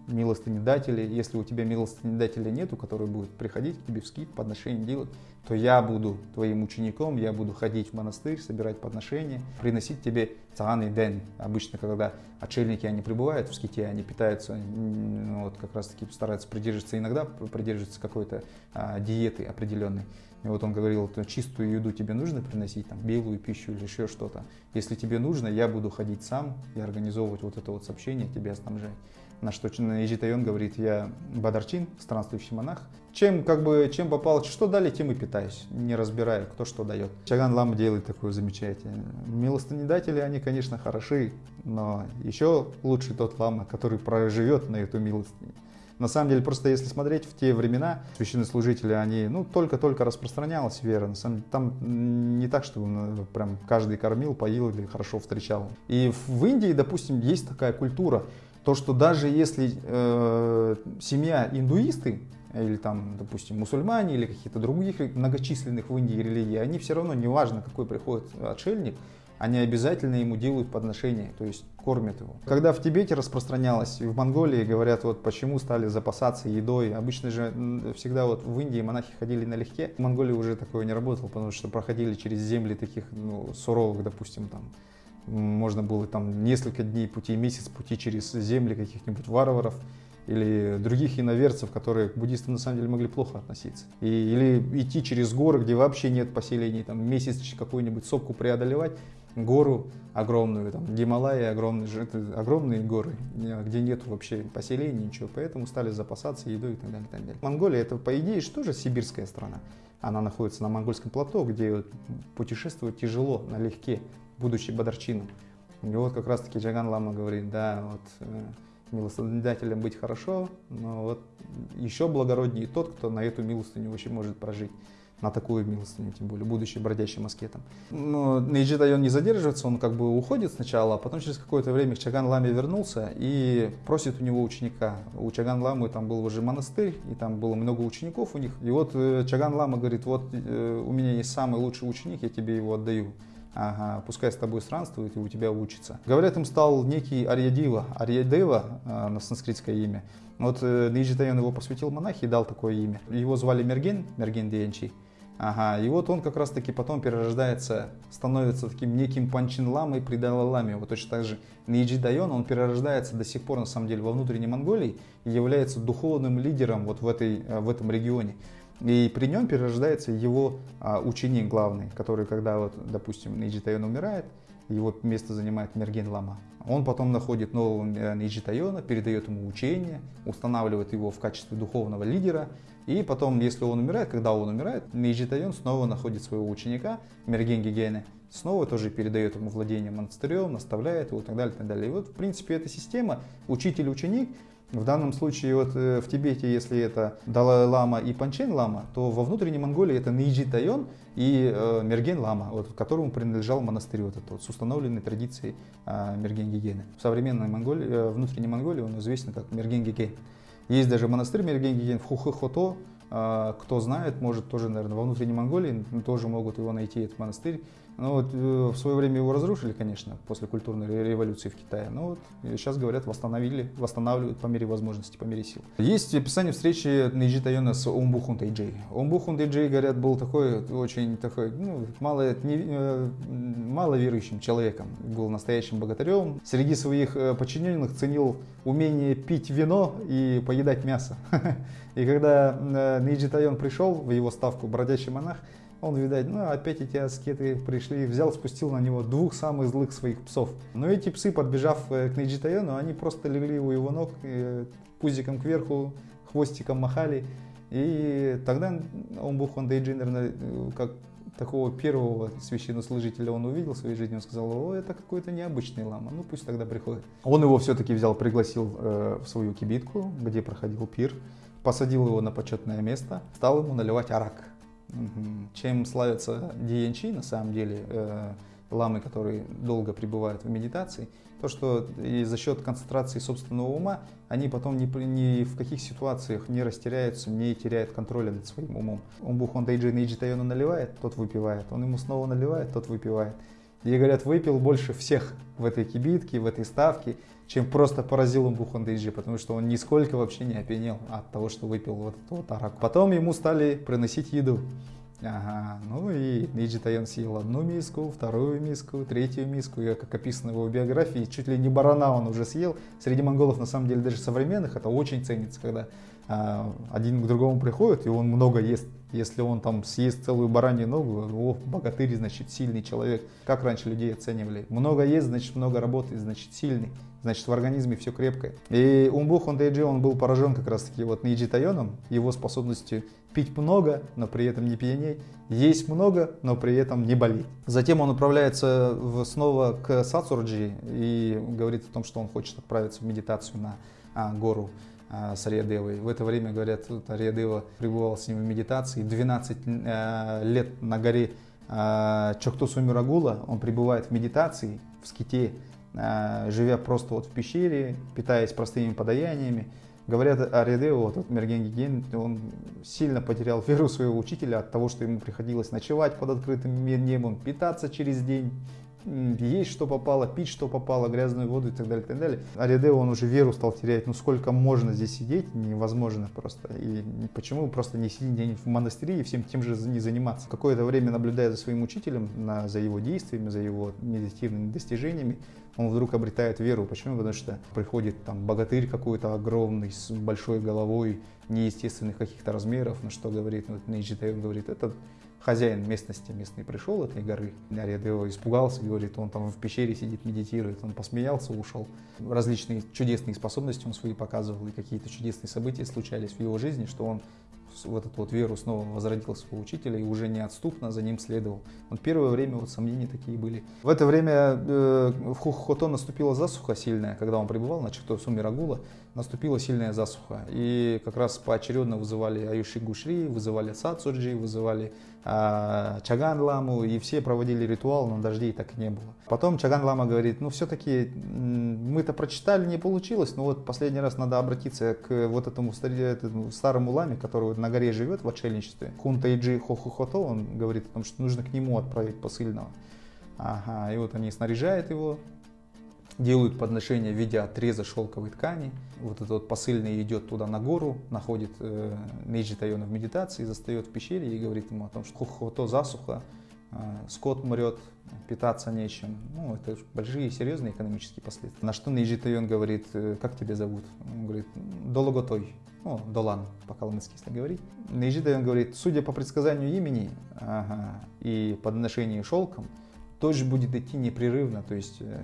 милостынедатели. Если у тебя милостынедателя нету, который будет приходить к тебе в скид, подношение делать, то я буду твоим учеником, я буду ходить в монастырь, собирать подношения, приносить тебе цаган и ден. Обычно, когда отшельники, они прибывают в ските, они питаются, ну, вот как раз таки стараются придерживаться, иногда придерживаться какой-то а, диеты определенной. И вот он говорил, что чистую еду тебе нужно приносить, там, белую пищу или еще что-то. Если тебе нужно, я буду ходить сам и организовывать вот это вот сообщение, тебя снабжать. На что Ижитайон говорит, я Бадарчин, странствующий монах. Чем, как бы, чем попало, что дали, тем и питаюсь, не разбирая, кто что дает. Чаган Лама делает такое замечательное. Милостынедатели, они, конечно, хороши, но еще лучше тот лама, который проживет на эту милостыню. На самом деле, просто если смотреть в те времена, священнослужители, они, ну, только-только распространялась вера. На самом деле, там не так, чтобы ну, прям каждый кормил, поил или хорошо встречал. И в Индии, допустим, есть такая культура, то, что даже если э, семья индуисты, или там, допустим, мусульмане, или какие-то других многочисленных в Индии религий, они все равно, неважно, какой приходит отшельник, они обязательно ему делают подношение, то есть кормят его. Когда в Тибете распространялось, и в Монголии говорят, вот почему стали запасаться едой. Обычно же всегда вот в Индии монахи ходили налегке. В Монголии уже такое не работало, потому что проходили через земли таких ну, суровых, допустим, там можно было там несколько дней пути, месяц пути через земли каких-нибудь варваров или других иноверцев, которые к буддистам на самом деле могли плохо относиться. И, или идти через горы, где вообще нет поселений, там месяц какую-нибудь сопку преодолевать, гору огромную, там Гималаи огромные, огромные горы, где нет вообще поселений, ничего, поэтому стали запасаться едой и так далее. И так далее. Монголия это, по идее, что же сибирская страна. Она находится на монгольском плато, где путешествовать тяжело, налегке будучи Бадарчином. И вот как раз-таки Джаган Лама говорит, да, вот э, милостынодателем быть хорошо, но вот еще благороднее тот, кто на эту милостыню вообще может прожить на такую милостыню, тем более, будучи бродячим аскетом. Но Нейджи Дайон не задерживается, он как бы уходит сначала, а потом через какое-то время к Чаган Ламе вернулся и просит у него ученика. У Чаган Ламы там был уже монастырь, и там было много учеников у них. И вот э, Чаган Лама говорит, вот э, у меня есть самый лучший ученик, я тебе его отдаю. Ага, пускай с тобой странствует и у тебя учится. Говорят, им стал некий Арьядива. Арьядева э, на санскритское имя. Вот э, Нейджи Дайон его посвятил монахи и дал такое имя. Его звали Мерген, Мерген Диенчи. Ага, и вот он как раз таки потом перерождается, становится таким неким Панчин Ламой при. Вот точно так же Нейджи Дайон, он перерождается до сих пор на самом деле во внутренней Монголии и является духовным лидером вот в, этой, э, в этом регионе. И при нем перерождается его а, ученик главный, который, когда, вот, допустим, Нейджи Дайон умирает, его место занимает Мерген Лама. Он потом находит нового Нейджи Тайона, передает ему учение, устанавливает его в качестве духовного лидера, и потом, если он умирает, когда он умирает, Нейджитайон снова находит своего ученика, Мергенги Гене, снова тоже передает ему владение монастырем, наставляет его и так далее, и так далее. И вот, в принципе, эта система учитель-ученик, в данном случае вот э, в Тибете, если это Далай-лама и Панчен-лама, то во внутренней Монголии это Нейджи Тайон и э, Мерген-лама, вот, которому принадлежал монастырь вот этот, вот, с установленной традицией э, Мерген-Гигены. В современной Монголии, э, внутренней Монголии он известен как Мерген-Гиген. Есть даже монастырь Мергенген в Хухохото. А, кто знает, может тоже, наверное, во внутренней Монголии тоже могут его найти, этот монастырь. Ну вот э, в свое время его разрушили, конечно, после культурной революции в Китае. Но вот сейчас, говорят, восстановили, восстанавливают по мере возможности, по мере сил. Есть описание встречи Нейджи Тайона с Омбухун Тайджей. Омбухун Тайджей, говорят, был такой, очень такой, ну, мало, не, э, мало верующим человеком. Был настоящим богатырем. Среди своих э, подчиненных ценил умение пить вино и поедать мясо. И когда Нейджи Тайон пришел в его ставку бродячий монах, он, видать, ну опять эти аскеты пришли, взял, спустил на него двух самых злых своих псов. Но эти псы, подбежав э, к Нейджитаяну, они просто легли у его ног, э, пузиком кверху, хвостиком махали. И тогда Омбухан Дейджи, наверное, как такого первого священнослужителя он увидел в своей жизни, он сказал, о, это какой-то необычный лама, ну пусть тогда приходит. Он его все-таки взял, пригласил э, в свою кибитку, где проходил пир, посадил его на почетное место, стал ему наливать арак. Чем славятся диенчи, на самом деле, э, ламы, которые долго пребывают в медитации, то, что и за счет концентрации собственного ума они потом ни, ни в каких ситуациях не растеряются, не теряют контроля над своим умом. Умбух он дайджи нейджи тайону наливает, тот выпивает. Он ему снова наливает, тот выпивает. И говорят, выпил больше всех в этой кибитке, в этой ставке, чем просто поразил он Бухандейджи, потому что он нисколько вообще не опьянел от того, что выпил вот этот вот арак. Потом ему стали приносить еду. Ага, ну и Нейджи Таян съел одну миску, вторую миску, третью миску. И, как описано в его биографии, чуть ли не барана он уже съел. Среди монголов, на самом деле, даже современных, это очень ценится, когда а, один к другому приходит, и он много ест. Если он там съест целую баранью ногу, о, богатырь, значит, сильный человек. Как раньше людей оценивали? Много ест, значит, много работает, значит, сильный. Значит, в организме все крепкое. И Умбух Ондейджи, он был поражен как раз-таки вот Нейджи его способностью пить много, но при этом не пьянеть, есть много, но при этом не болеть. Затем он отправляется в, снова к Сацурджи и говорит о том, что он хочет отправиться в медитацию на а, гору а, с Ариадевой. В это время, говорят, Ариадева пребывал с ним в медитации. 12 а, лет на горе а, Чоктосумирагула он пребывает в медитации, в ските, живя просто вот в пещере, питаясь простыми подаяниями. Говорят, Ариадева, вот этот Мерген Гиген, он сильно потерял веру своего учителя от того, что ему приходилось ночевать под открытым небом, питаться через день есть что попало, пить что попало, грязную воду и так далее, и так далее. Аридео, он уже веру стал терять, ну сколько можно здесь сидеть, невозможно просто. И почему просто не сидеть где-нибудь в монастыре и всем тем же не заниматься? Какое-то время наблюдая за своим учителем, на, за его действиями, за его медитативными достижениями, он вдруг обретает веру. Почему? Потому что приходит там богатырь какой-то огромный, с большой головой, неестественных каких-то размеров, на что говорит, вот Нейджи он говорит, это хозяин местности местный пришел этой горы, Наред его испугался, говорит, он там в пещере сидит, медитирует, он посмеялся, ушел. Различные чудесные способности он свои показывал, и какие-то чудесные события случались в его жизни, что он вот эту вот веру снова возродил своего учителя и уже неотступно за ним следовал. Вот первое время вот сомнения такие были. В это время э, в Хухото наступила засуха сильная, когда он пребывал на Чахто Сумирагула, наступила сильная засуха. И как раз поочередно вызывали Аюши Гушри, вызывали Сацуджи, вызывали э, Чаган Ламу, и все проводили ритуал, но дождей так и не было. Потом Чаган Лама говорит, ну все-таки мы-то прочитали, не получилось, но вот последний раз надо обратиться к вот этому старому ламе, который на горе живет в отшельничестве. Хунтайджи Хохохото, он говорит о том, что нужно к нему отправить посыльного. Ага, и вот они снаряжают его, делают подношение в виде отреза шелковой ткани. Вот этот вот посыльный идет туда на гору, находит э, Нейджи Тайона в медитации, застает в пещере и говорит ему о том, что хохото засуха, э, скот мрет, питаться нечем. Ну, это большие серьезные экономические последствия. На что Нейджи Тайон говорит, «Э, как тебя зовут? Он говорит, Дологотой, ну, Долан, по-калмыцки, если говорить. Нейджи Тайон говорит, судя по предсказанию имени ага, и подношению шелком, дождь будет идти непрерывно, то есть э,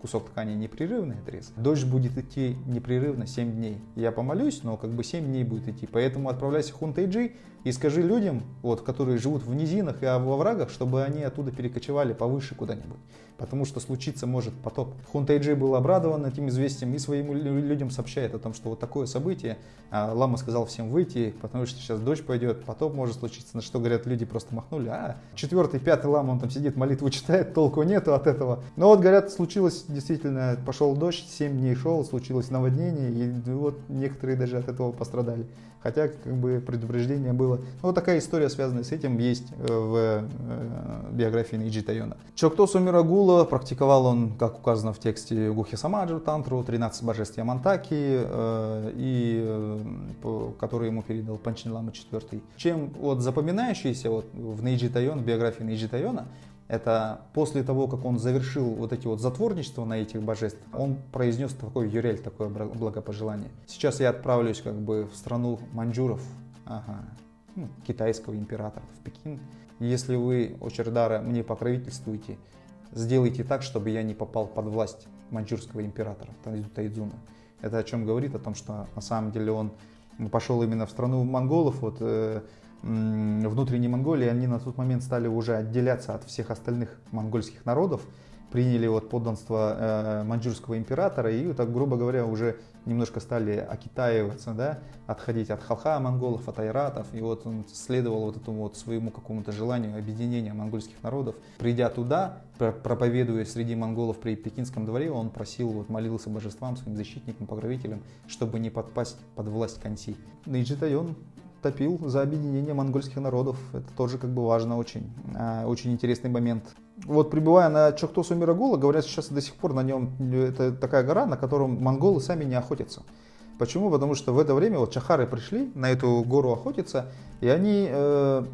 кусок ткани непрерывный отрез. Дождь будет идти непрерывно 7 дней. Я помолюсь, но как бы 7 дней будет идти. Поэтому отправляйся в Хунтайджи и скажи людям, вот, которые живут в низинах и во врагах, чтобы они оттуда перекочевали повыше куда-нибудь потому что случиться может потоп. Хунтайджи был обрадован этим известием и своим людям сообщает о том, что вот такое событие. А Лама сказал всем выйти, потому что сейчас дождь пойдет, потоп может случиться. На что говорят, люди просто махнули. А четвертый, пятый лама, он там сидит, молитву читает, толку нету от этого. Но вот, говорят, случилось действительно, пошел дождь, 7 дней шел, случилось наводнение, и вот некоторые даже от этого пострадали. Хотя, как бы, предупреждение было. Ну, вот такая история, связанная с этим, есть э, в э, биографии Нейджи Тайона. Чоктосу Мирагула практиковал он, как указано в тексте Гухи Самаджу Тантру, 13 божеств Ямантаки, э, и, который ему передал Панчин Лама IV. Чем вот запоминающийся вот в Нейджи Тайон, в биографии Нейджи Тайона, это после того, как он завершил вот эти вот затворничества на этих божеств, он произнес такой юрель, такое благопожелание. Сейчас я отправлюсь как бы в страну маньчжуров, ага, ну, китайского императора, в Пекин. Если вы, Очердара, мне покровительствуете, сделайте так, чтобы я не попал под власть маньчжурского императора Тайдзуна. Это о чем говорит? О том, что на самом деле он пошел именно в страну монголов, вот э, внутренней Монголии, они на тот момент стали уже отделяться от всех остальных монгольских народов, приняли вот подданство э, маньчжурского императора и, так грубо говоря, уже немножко стали окитаиваться, да, отходить от халха монголов, от айратов, и вот он следовал вот этому вот своему какому-то желанию объединения монгольских народов. Придя туда, проповедуя среди монголов при Пекинском дворе, он просил, вот молился божествам, своим защитникам, покровителям, чтобы не подпасть под власть Канси. Нейджитайон топил за объединение монгольских народов. Это тоже как бы важно очень. А, очень интересный момент. Вот прибывая на Чоктосу Мирагула, говорят, сейчас до сих пор на нем, это такая гора, на котором монголы сами не охотятся. Почему? Потому что в это время вот чахары пришли на эту гору охотиться, и они э,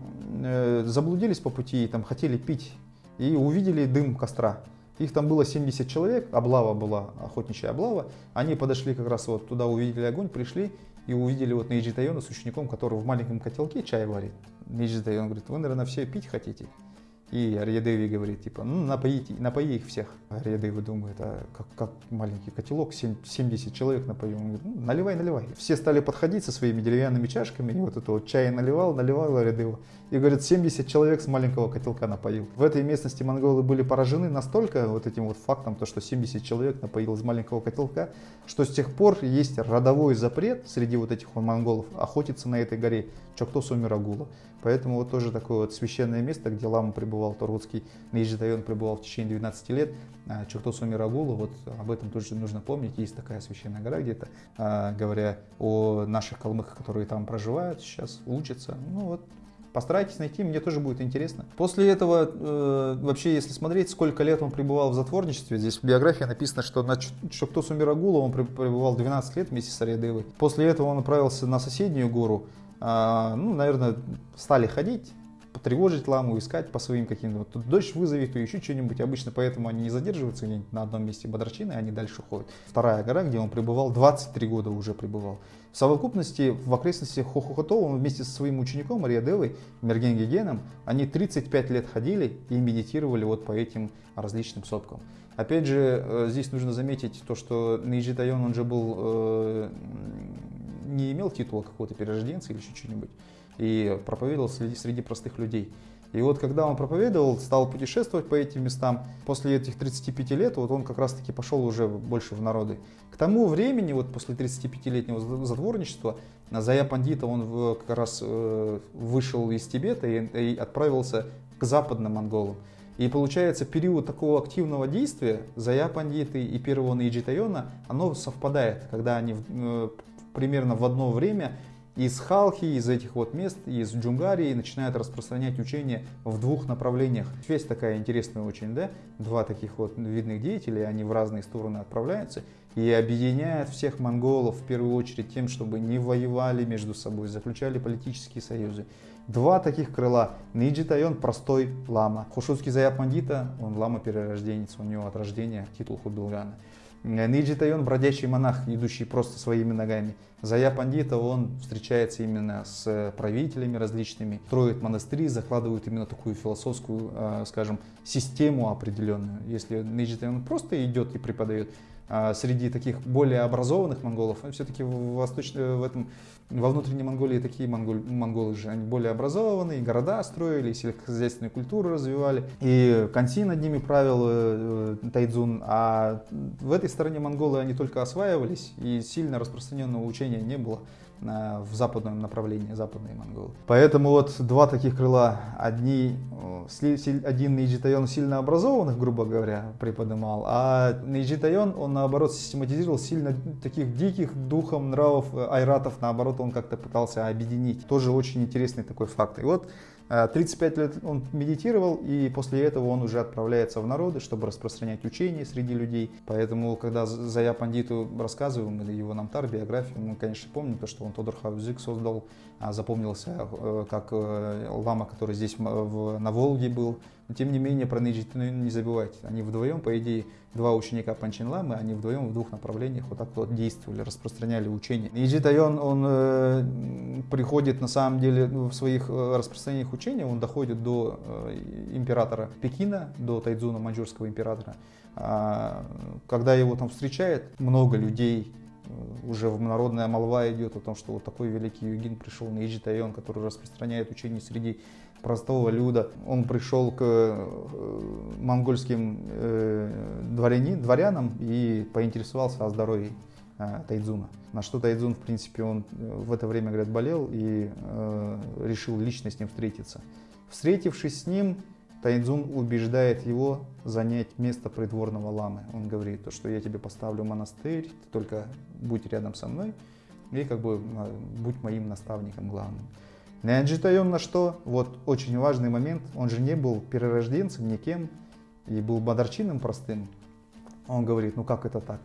э, заблудились по пути, там хотели пить, и увидели дым костра. Их там было 70 человек, облава была, охотничья облава. Они подошли как раз вот туда, увидели огонь, пришли и увидели вот Нейджи Тайона с учеником, который в маленьком котелке чай варит. Нейджи Тайон говорит, вы, наверное, все пить хотите. И Арьядеви говорит, типа, ну, напоите, напои их всех. Арьядеви думает, а как, как маленький котелок, 70 человек напоим. Он говорит, ну, наливай, наливай. Все стали подходить со своими деревянными чашками, и вот это вот чай наливал, наливал Арьядева. И говорит, 70 человек с маленького котелка напоил. В этой местности монголы были поражены настолько вот этим вот фактом, то, что 70 человек напоил из маленького котелка, что с тех пор есть родовой запрет среди вот этих монголов охотиться на этой горе Чоктосу Мирагула. Поэтому вот тоже такое вот священное место, где лама пребывал, Торгутский Наиджитайон пребывал в течение 12 лет. А Чертосу Мирагула, вот об этом тоже нужно помнить. Есть такая священная гора где-то, а, говоря о наших калмыках, которые там проживают сейчас, учатся. Ну вот, Постарайтесь найти, мне тоже будет интересно. После этого, э, вообще, если смотреть, сколько лет он пребывал в затворничестве, здесь в биографии написано, что на Чоктосу Мирагула он пребывал 12 лет вместе с Ариадевой. После этого он отправился на соседнюю гору, ну, наверное, стали ходить, потревожить ламу, искать по своим каким-то. Тут дождь вызовет, то еще что-нибудь. Обычно поэтому они не задерживаются на одном месте Бодрачины, они дальше ходят. Вторая гора, где он пребывал, 23 года уже пребывал. В совокупности в окрестностях Хохохото он вместе со своим учеником Мария Девой, Мергенгигеном, они 35 лет ходили и медитировали вот по этим различным сопкам. Опять же, э, здесь нужно заметить то, что Нейджи Тайон, он же был э, не имел титула какого-то перерожденца или еще что-нибудь, и проповедовал среди, среди простых людей. И вот когда он проповедовал, стал путешествовать по этим местам, после этих 35 лет, вот он как раз-таки пошел уже больше в народы. К тому времени, вот после 35-летнего затворничества, Зая Пандита, он как раз э, вышел из Тибета и, и отправился к западным монголам. И получается, период такого активного действия Зая Пандиты и первого Наиджитайона, оно совпадает, когда они э, примерно в одно время из Халхи, из этих вот мест, из Джунгарии начинают распространять учение в двух направлениях. Связь такая интересная очень, да? Два таких вот видных деятеля, они в разные стороны отправляются и объединяют всех монголов в первую очередь тем, чтобы не воевали между собой, заключали политические союзы. Два таких крыла. Нейджи-тойн простой лама. Хошутский Зая Пандита, он лама-перерожденец, у него от рождения титул Хубилгана. Нейджи-тойн бродячий монах, идущий просто своими ногами. Зая Пандита, он встречается именно с правителями различными, строит монастыри, закладывает именно такую философскую, э, скажем, систему определенную. Если Нейджи-тойн просто идет и преподает, среди таких более образованных монголов, все-таки в, восточном, в этом, во внутренней Монголии такие монголь, монголы же, они более образованные, города строили, сельскохозяйственную культуру развивали, и Канси над ними правил э, Тайдзун, а в этой стороне монголы они только осваивались, и сильно распространенного учения не было в западном направлении, западные монголы. Поэтому вот два таких крыла, одни, один Нейджи-тойн сильно образованных, грубо говоря, преподымал, а Нейджи-тойн, он наоборот систематизировал сильно таких диких духом нравов э, ойратов, наоборот, он как-то пытался объединить. Тоже очень интересный такой факт. И вот 35 э, лет он медитировал, и после этого он уже отправляется в народы, чтобы распространять учение среди людей. Поэтому, когда Зая Пандиту рассказываем, его Намтар, биографию, мы, конечно, помним то, что он Тодорха узик создал, запомнился э, как э, лама, который здесь на Волге был, но тем не менее про Нейджитину не забывайте. Они вдвоем, по идее, два ученика Панчин Ламы, они вдвоем в двух направлениях вот так вот действовали, распространяли учение. Нейджитайон, он э, приходит на самом деле в своих распространениях учения, он доходит до императора Пекина, до Тайдзуна, маньчжурского императора. А, когда его там встречает, много людей Э, уже народная молва идет о том, что вот такой великий югин пришел на Иджитайон, который распространяет учение среди простого люда. Он пришел к э, монгольским э, дворяни, дворянам и поинтересовался о здоровье Тайдзуна. На что Тайдзун, в принципе, он в это время, говорят, болел и решил лично с ним встретиться. Встретившись с ним, Тайдзун убеждает его занять место придворного ламы. Он говорит, то, что я тебе поставлю монастырь, ты только будь рядом со мной и как бы а, будь моим наставником главным. Нянджитайон на что? Вот очень важный момент. Он же не был перерожденцем никем и был бадарчином простым. Он говорит, ну как это так?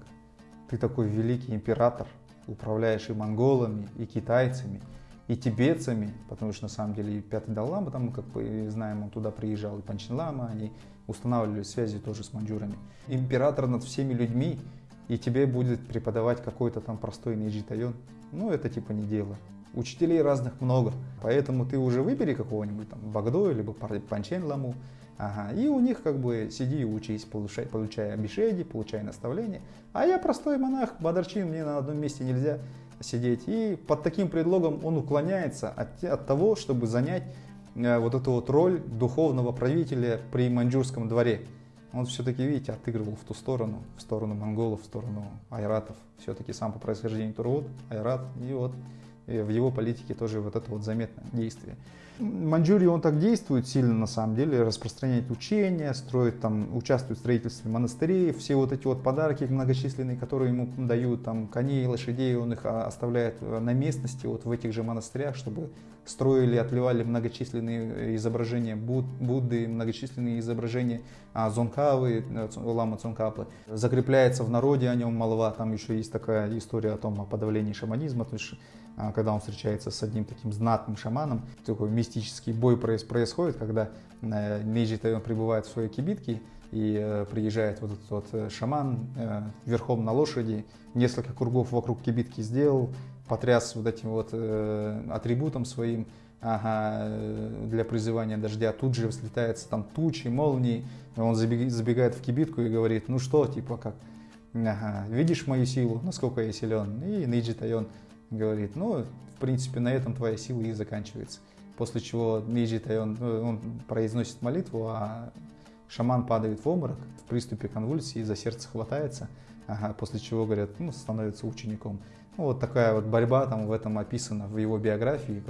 Ты такой великий император, управляешь и монголами, и китайцами, и тибетцами, потому что на самом деле и Пятый Даллама, там, как мы знаем, он туда приезжал, и Панчин Лама, они устанавливали связи тоже с маньчжурами. Император над всеми людьми, и тебе будет преподавать какой-то там простой Нейджитайон. Ну, это типа не дело. Учителей разных много, поэтому ты уже выбери какого-нибудь там Багдо, либо Панчен Ламу, Ага, и у них как бы сиди и учись, получай, получая бешеди, получай наставления. А я простой монах, Бадарчин, мне на одном месте нельзя сидеть. И под таким предлогом он уклоняется от, от того, чтобы занять э, вот эту вот роль духовного правителя при маньчжурском дворе. Он все-таки, видите, отыгрывал в ту сторону, в сторону монголов, в сторону айратов. Все-таки сам по происхождению Турвуд, айрат, и вот и в его политике тоже вот это вот заметное действие. Маньчжурии он так действует сильно на самом деле, распространяет учения, строит там, участвует в строительстве монастырей, все вот эти вот подарки многочисленные, которые ему дают, там коней, лошадей, он их а, оставляет э, на местности, вот в этих же монастырях, чтобы строили, отливали многочисленные изображения Буд, Будды, многочисленные изображения а, Зонкавы, э, Лама Цонкапы. Закрепляется в народе о нем молва, там еще есть такая история о том, о подавлении шаманизма, то есть когда он встречается с одним таким знатным шаманом, такой мистический бой происходит, когда э, Нейджи прибывает в своей кибитке, и э, приезжает вот этот вот э, шаман верхом на лошади, несколько кругов вокруг кибитки сделал, потряс вот этим вот атрибутом своим, ага, для призывания дождя, тут же взлетается там тучи, молнии, он забегает в кибитку и говорит, ну что, типа как, ага, видишь мою силу, насколько я силен, и Нейджи Тайон говорит, ну, в принципе, на этом твоя сила и заканчивается. После чего Нейджи он, ну, он произносит молитву, а шаман падает в обморок в приступе конвульсии, за сердце хватается, ага, после чего, говорят, ну, становится учеником. Ну, вот такая вот борьба там в этом описана в его биографии,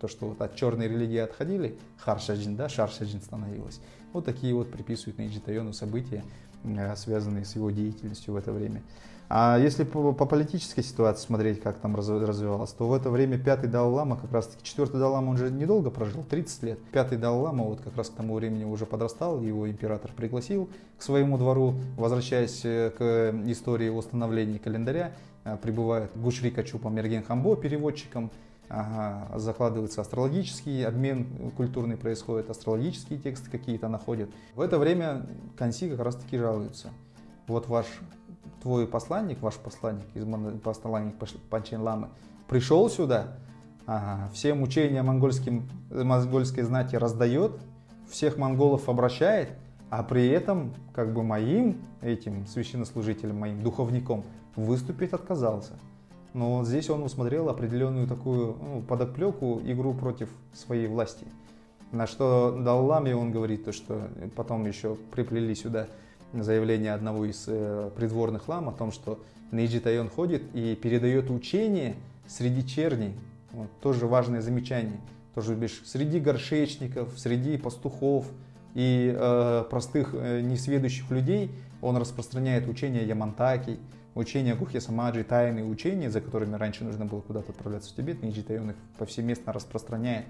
то, что вот от черной религии отходили, Харшаджин, да, Шаршаджин становилась. Вот такие вот приписывают Нейджи Тайону события, э, связанные с его деятельностью в это время. А если по, по политической ситуации смотреть, как там развивалось, то в это время пятый Далай-Лама, как раз таки четвертый Далай-Лама, он же недолго прожил, 30 лет. Пятый Далай-Лама вот как раз к тому времени уже подрастал, его император пригласил к своему двору, возвращаясь э, к истории восстановления календаря, э, прибывает Гушри Качупа Мерген Хамбо переводчиком, закладывается астрологический обмен культурный происходит, астрологические тексты какие-то находят. В это время Канси как раз таки жалуется. Вот ваш твой посланник, ваш посланник, из посланник Панчен Ламы, пришел сюда, ага, все мучения монгольским, монгольской знати раздает, всех монголов обращает, а при этом как бы моим этим священнослужителем, моим духовником выступить отказался. Но здесь он усмотрел определенную такую ну, подоплеку, игру против своей власти. На что Далламе он говорит, то, что потом еще приплели сюда заявление одного из э, придворных лам о том, что Нейджи Тайон ходит и передает учение среди черней. Вот, тоже важное замечание. Тоже бишь, среди горшечников, среди пастухов и э, простых э, несведущих людей он распространяет учение Ямантаки, учение Гухи Самаджи, тайные учения, за которыми раньше нужно было куда-то отправляться в Тибет, Нейджи Тайон их повсеместно распространяет.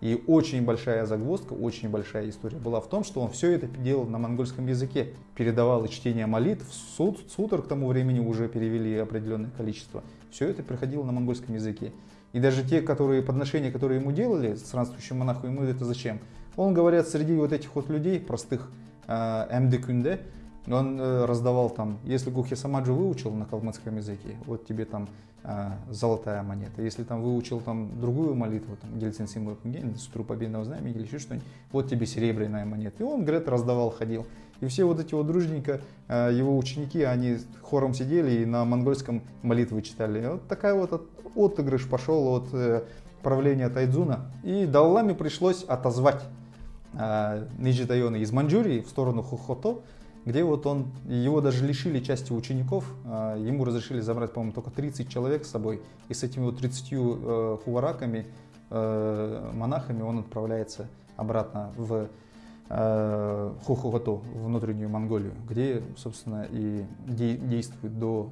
И очень большая загвоздка, очень большая история была в том, что он все это делал на монгольском языке. Передавал чтение молитв, суд, сутр к тому времени уже перевели определенное количество. Все это приходило на монгольском языке. И даже те которые, подношения, которые ему делали, странствующему монаху, ему это зачем? Он, говорят, среди вот этих вот людей, простых э, МДКНД, он э, раздавал там, если Гухи Самаджи выучил на калмыцком языке, вот тебе там э, золотая монета. Если там выучил там другую молитву, там Гельцин Символ Сутру Победного Знамени или еще что-нибудь, вот тебе серебряная монета. И он, говорят, раздавал, ходил. И все вот эти вот дружненько, э, его ученики, они хором сидели и на монгольском молитвы читали. Вот такая вот отыгрыш пошел от э, правления Тайдзуна. И Далламе пришлось отозвать э, Ниджитайона из Маньчжурии в сторону Хохото, где вот он, его даже лишили части учеников, а, ему разрешили забрать, по-моему, только 30 человек с собой, и с этими вот 30 э, хувараками, э, монахами он отправляется обратно в э, Хохоготу, внутреннюю Монголию, где, собственно, и действует до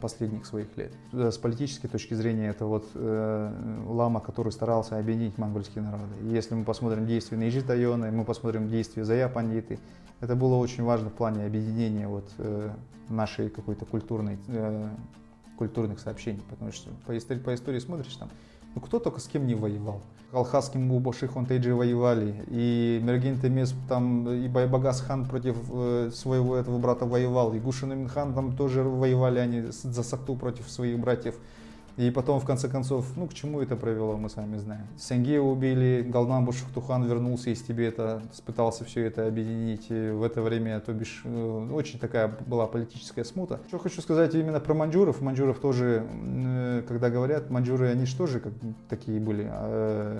последних своих лет. С политической точки зрения, это вот лама, который старался объединить монгольские народы. Если мы посмотрим действия Нейджи Тайона, мы посмотрим действия Зая Пандиты, это было очень важно в плане объединения вот, э, нашей какой-то культурной, э, культурных сообщений, потому что по истории, по истории смотришь там, ну кто только с кем не воевал. Алхасским Мубаши Хонтейджи воевали, и Мерген Темес там, и Байбагас хан против э, своего этого брата воевал, и Гушин Минхан там тоже воевали они за Сакту против своих братьев. И потом, в конце концов, ну, к чему это привело, мы сами знаем. Сенгея убили, Галнамбу Шахтухан вернулся из Тибета, пытался все это объединить. И в это время, то бишь, э, очень такая была политическая смута. Что хочу сказать именно про маньчжуров. Маньчжуров тоже, э, когда говорят, маньчжуры, они же тоже как, такие были. А,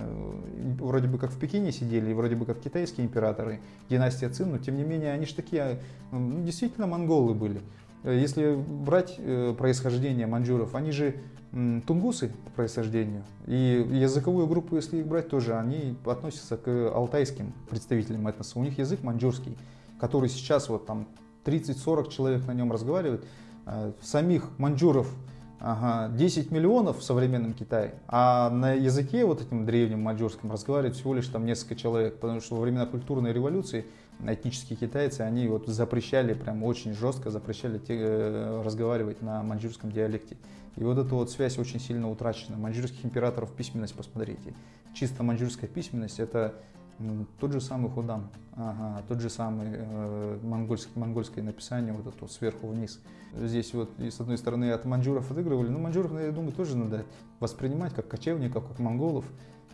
вроде бы как в Пекине сидели, вроде бы как китайские императоры, династия Цин, но тем не менее, они же такие, ну, действительно монголы были. Если брать э, происхождение маньчжуров, они же тунгусы по происхождению. И языковую группу, если их брать, тоже они относятся к алтайским представителям этноса. У них язык маньчжурский, который сейчас вот там 30-40 человек на нем разговаривают. А, самих маньчжуров ага, 10 миллионов в современном Китае, а на языке вот этим древнем маньчжурском разговаривает всего лишь там несколько человек, потому что во времена культурной революции этнические китайцы, они вот запрещали, прям очень жестко запрещали те, э, разговаривать на маньчжурском диалекте. И вот эта вот связь очень сильно утрачена. Маньчжурских императоров письменность посмотрите. Чисто маньчжурская письменность это тот же самый худам, ага, тот же самый э, монгольский, монгольское написание, вот это вот сверху вниз. Здесь вот с одной стороны от маньчжуров отыгрывали, но маньчжуров, я думаю, тоже надо воспринимать как кочевников, как монголов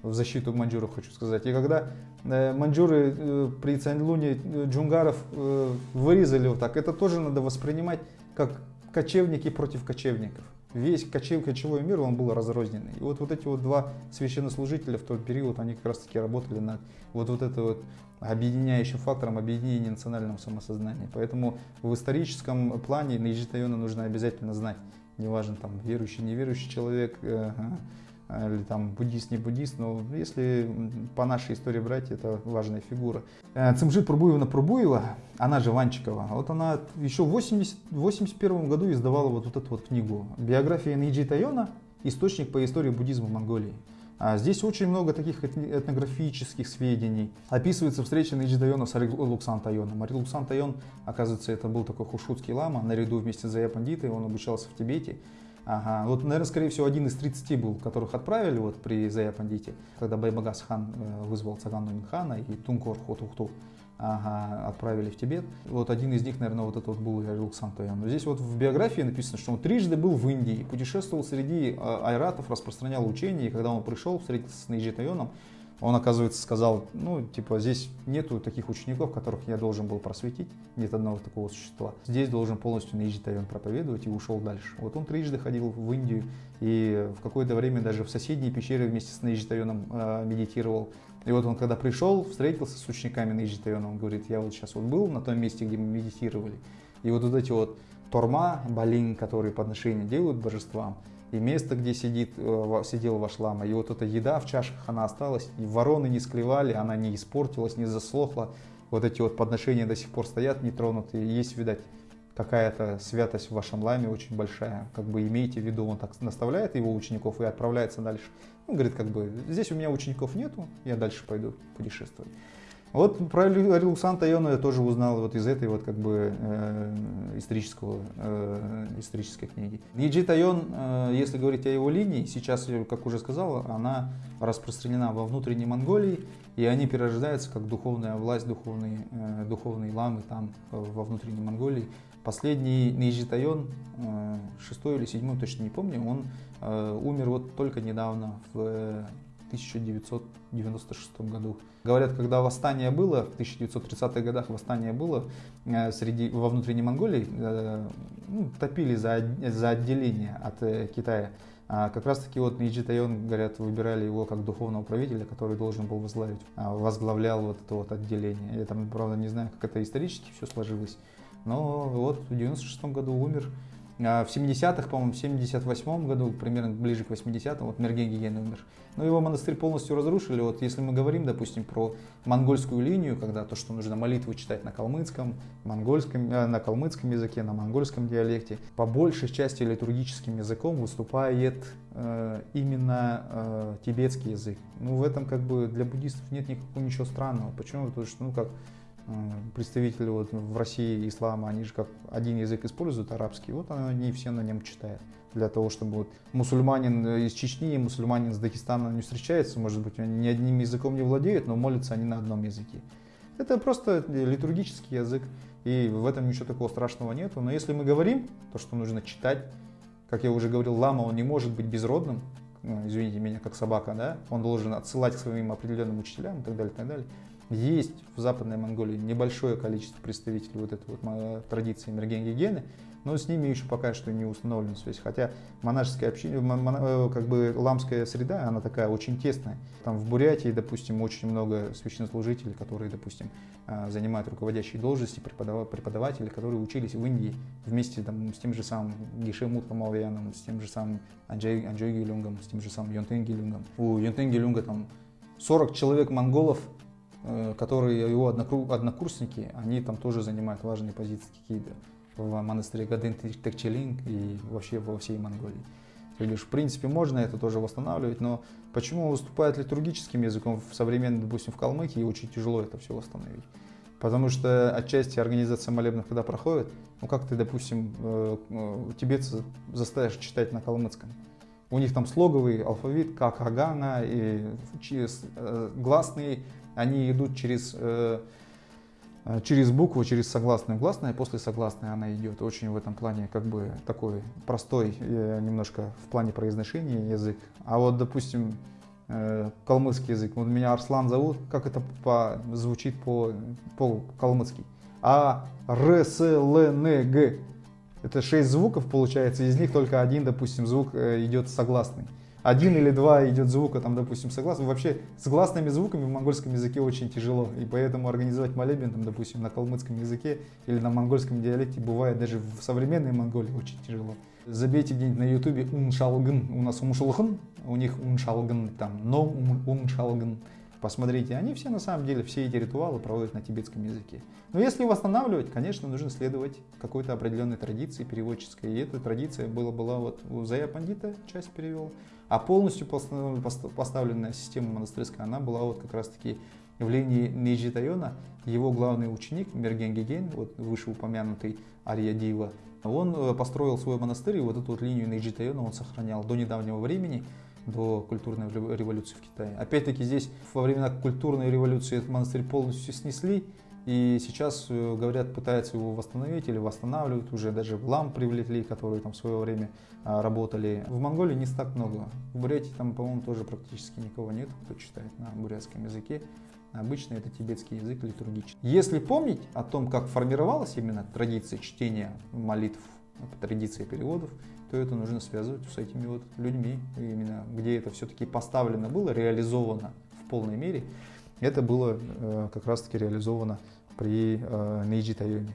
в защиту маньчжуров, хочу сказать. И когда э, маньчжуры э, при Цаньлуне э, джунгаров э, вырезали вот так, это тоже надо воспринимать как кочевники против кочевников. Весь кочев, кочевой мир, он был разрозненный. И вот, вот эти вот два священнослужителя в тот период, они как раз таки работали над вот, вот это вот объединяющим фактором объединения национального самосознания. Поэтому в историческом плане Нейджитайона нужно обязательно знать. Неважно, там, верующий, неверующий человек, э, или там буддист, не буддист, но если по нашей истории брать, это важная фигура. Э, Цимжит Пурбуевна Пурбуева, она же Ванчикова, вот она еще в 80, 81 году издавала вот, вот эту вот книгу «Биография Нейджи Тайона. Источник по истории буддизма в Монголии». А здесь очень много таких этнографических сведений. Описывается встреча Нейджи Тайона с Арилуксан Тайоном. Арилуксан Тайон, оказывается, это был такой хушутский лама, наряду вместе с Зая Пандитой, он обучался в Тибете. Ага. Вот, наверное, скорее всего, один из 30 был, которых отправили вот при Зая Пандите, когда Байбагас хан э, вызвал Цаган Нуминхана и Тункор Хотухту ага, отправили в Тибет. Вот один из них, наверное, вот это вот был Александр Тоян. Но здесь вот в биографии написано, что он трижды был в Индии, путешествовал среди э, айратов, распространял учения, и когда он пришел встретиться с Нейджи Тайоном, он, оказывается, сказал, ну, типа, здесь нету таких учеников, которых я должен был просветить, нет одного такого существа. Здесь должен полностью Нейджи Тайон проповедовать и ушел дальше. Вот он трижды ходил в Индию и в какое-то время даже в соседней пещере вместе с Нейджи Тайоном э, медитировал. И вот он, когда пришел, встретился с учениками Нейджи Тайона, он говорит, я вот сейчас вот был на том месте, где мы медитировали, и вот, вот эти вот торма, балин, которые подношения делают божествам, и место, где сидит, э, сидел ваш лама, и вот эта еда в чашах, она осталась, и вороны не склевали, она не испортилась, не заслохла, вот эти вот подношения до сих пор стоят нетронутые, есть, видать, какая-то святость в вашем ламе очень большая, как бы имейте в виду, он так наставляет его учеников и отправляется дальше. Он говорит, как бы, здесь у меня учеников нету, я дальше пойду путешествовать. Вот про Александра Тайона я тоже узнал вот из этой вот как бы э, исторического, э, исторической книги. Ниджи Тайон, э, если говорить о его линии, сейчас, как уже сказал, она распространена во внутренней Монголии, и они перерождаются как духовная власть, духовные, э, духовные ламы там во внутренней Монголии. Последний Ниджи Тайон, э, шестой или седьмой, точно не помню, он э, умер вот только недавно в 1996 году. Говорят, когда восстание было, в 1930-х годах восстание было э, среди, во внутренней Монголии, э, ну, топили за, за отделение от э, Китая. А как раз таки вот Миджи Тайон, говорят, выбирали его как духовного правителя, который должен был возглавить, а, возглавлял вот это вот отделение. Я там, правда, не знаю, как это исторически все сложилось, но вот в 96 году умер. А, в 70-х, по-моему, в 78 году, примерно ближе к 80-м, вот Мерген Гиген умер. Но его монастырь полностью разрушили. Вот если мы говорим, допустим, про монгольскую линию, когда то, что нужно молитву читать на калмыцком, монгольском, э, на калмыцком языке, на монгольском диалекте, по большей части литургическим языком выступает э, именно э, тибетский язык. Ну, в этом как бы для буддистов нет никакого ничего странного. Почему? Потому что, ну, как представители вот в России ислама, они же как один язык используют, арабский, вот они все на нем читают. Для того, чтобы вот мусульманин из Чечни мусульманин из Дагестана не встречается, может быть, они ни одним языком не владеют, но молятся они на одном языке. Это просто литургический язык, и в этом ничего такого страшного нету. Но если мы говорим, то, что нужно читать, как я уже говорил, лама, он не может быть безродным, ну, извините меня, как собака, да, он должен отсылать к своим определенным учителям и так далее, и так далее. Есть в Западной Монголии небольшое количество представителей вот этой вот традиции Мергенгигены, но с ними еще пока что не установлена связь. Хотя монашеская община, э, как бы ламская среда, она такая очень тесная. Там в Бурятии, допустим, очень много священнослужителей, которые, допустим, э, занимают руководящие должности, преподаватели, которые учились в Индии вместе там, с тем же самым Гишемут Малвияном, с тем же самым Анджой, Анджой Гилюнгом, с тем же самым Йонтен Гилюнгом. У Йонтен Гилюнга там 40 человек монголов Э, которые его однокурсники, они там тоже занимают важные позиции какие-то в монастыре Гаден Текчелинг и вообще во всей Монголии. То есть, в принципе, можно это тоже восстанавливать, но почему выступает литургическим языком в современном, допустим, в Калмыкии, очень тяжело это все восстановить. Потому что отчасти организация молебнов, когда проходит, ну как ты, допустим, э, э, тибетцы заставишь читать на калмыцком? У них там слоговый алфавит, как Агана, и гласные они идут через, э, э, через букву, через согласную гласную, и после согласной она идет. Очень в этом плане как бы такой простой э, немножко в плане произношения язык. А вот, допустим, калмыцкий язык. Вот меня Арслан зовут, как это по, звучит по, по калмыцки? А, Р, С, Л, Н, Г. Это шесть звуков получается, из них только один, допустим, звук э, идет согласный. Один или два идет звука, там, допустим, согласный. Вообще с гласными звуками в монгольском языке очень тяжело. И поэтому организовать молебен, там, допустим, на калмыцком языке или на монгольском диалекте бывает даже в современной Монголии очень тяжело. Забейте где-нибудь на ютубе уншалгын, у нас умшулхын, у них уншалгын, там, но уншалгын. Посмотрите, они все на самом деле, все эти ритуалы проводят на тибетском языке. Но если восстанавливать, конечно, нужно следовать какой-то определенной традиции переводческой. И эта традиция была, была вот у Зая Пандита, часть перевел. А полностью поставленная система монастырская, она была вот как раз-таки в линии Нейджи. Его главный ученик Мерген Геген, вот вышеупомянутый Ария Дива, он э, построил свой монастырь, и вот эту вот линию Нейджи он сохранял до недавнего времени до культурной революции в Китае. Опять-таки здесь во времена культурной революции этот монастырь полностью снесли, и сейчас, э, говорят, пытаются его восстановить или восстанавливают, уже даже лам привлекли, которые там в свое время работали. В Монголии не так много. В Бурятии там, по-моему, тоже практически никого нет, кто читает на бурятском языке. Обычно это тибетский язык литургический. Если помнить о том, как формировалась именно традиция чтения молитв, традиция переводов, то это нужно связывать с этими вот людьми, именно где это все-таки поставлено было, реализовано в полной мере. Это было э, как раз-таки реализовано при э, Нейджи Тайоне.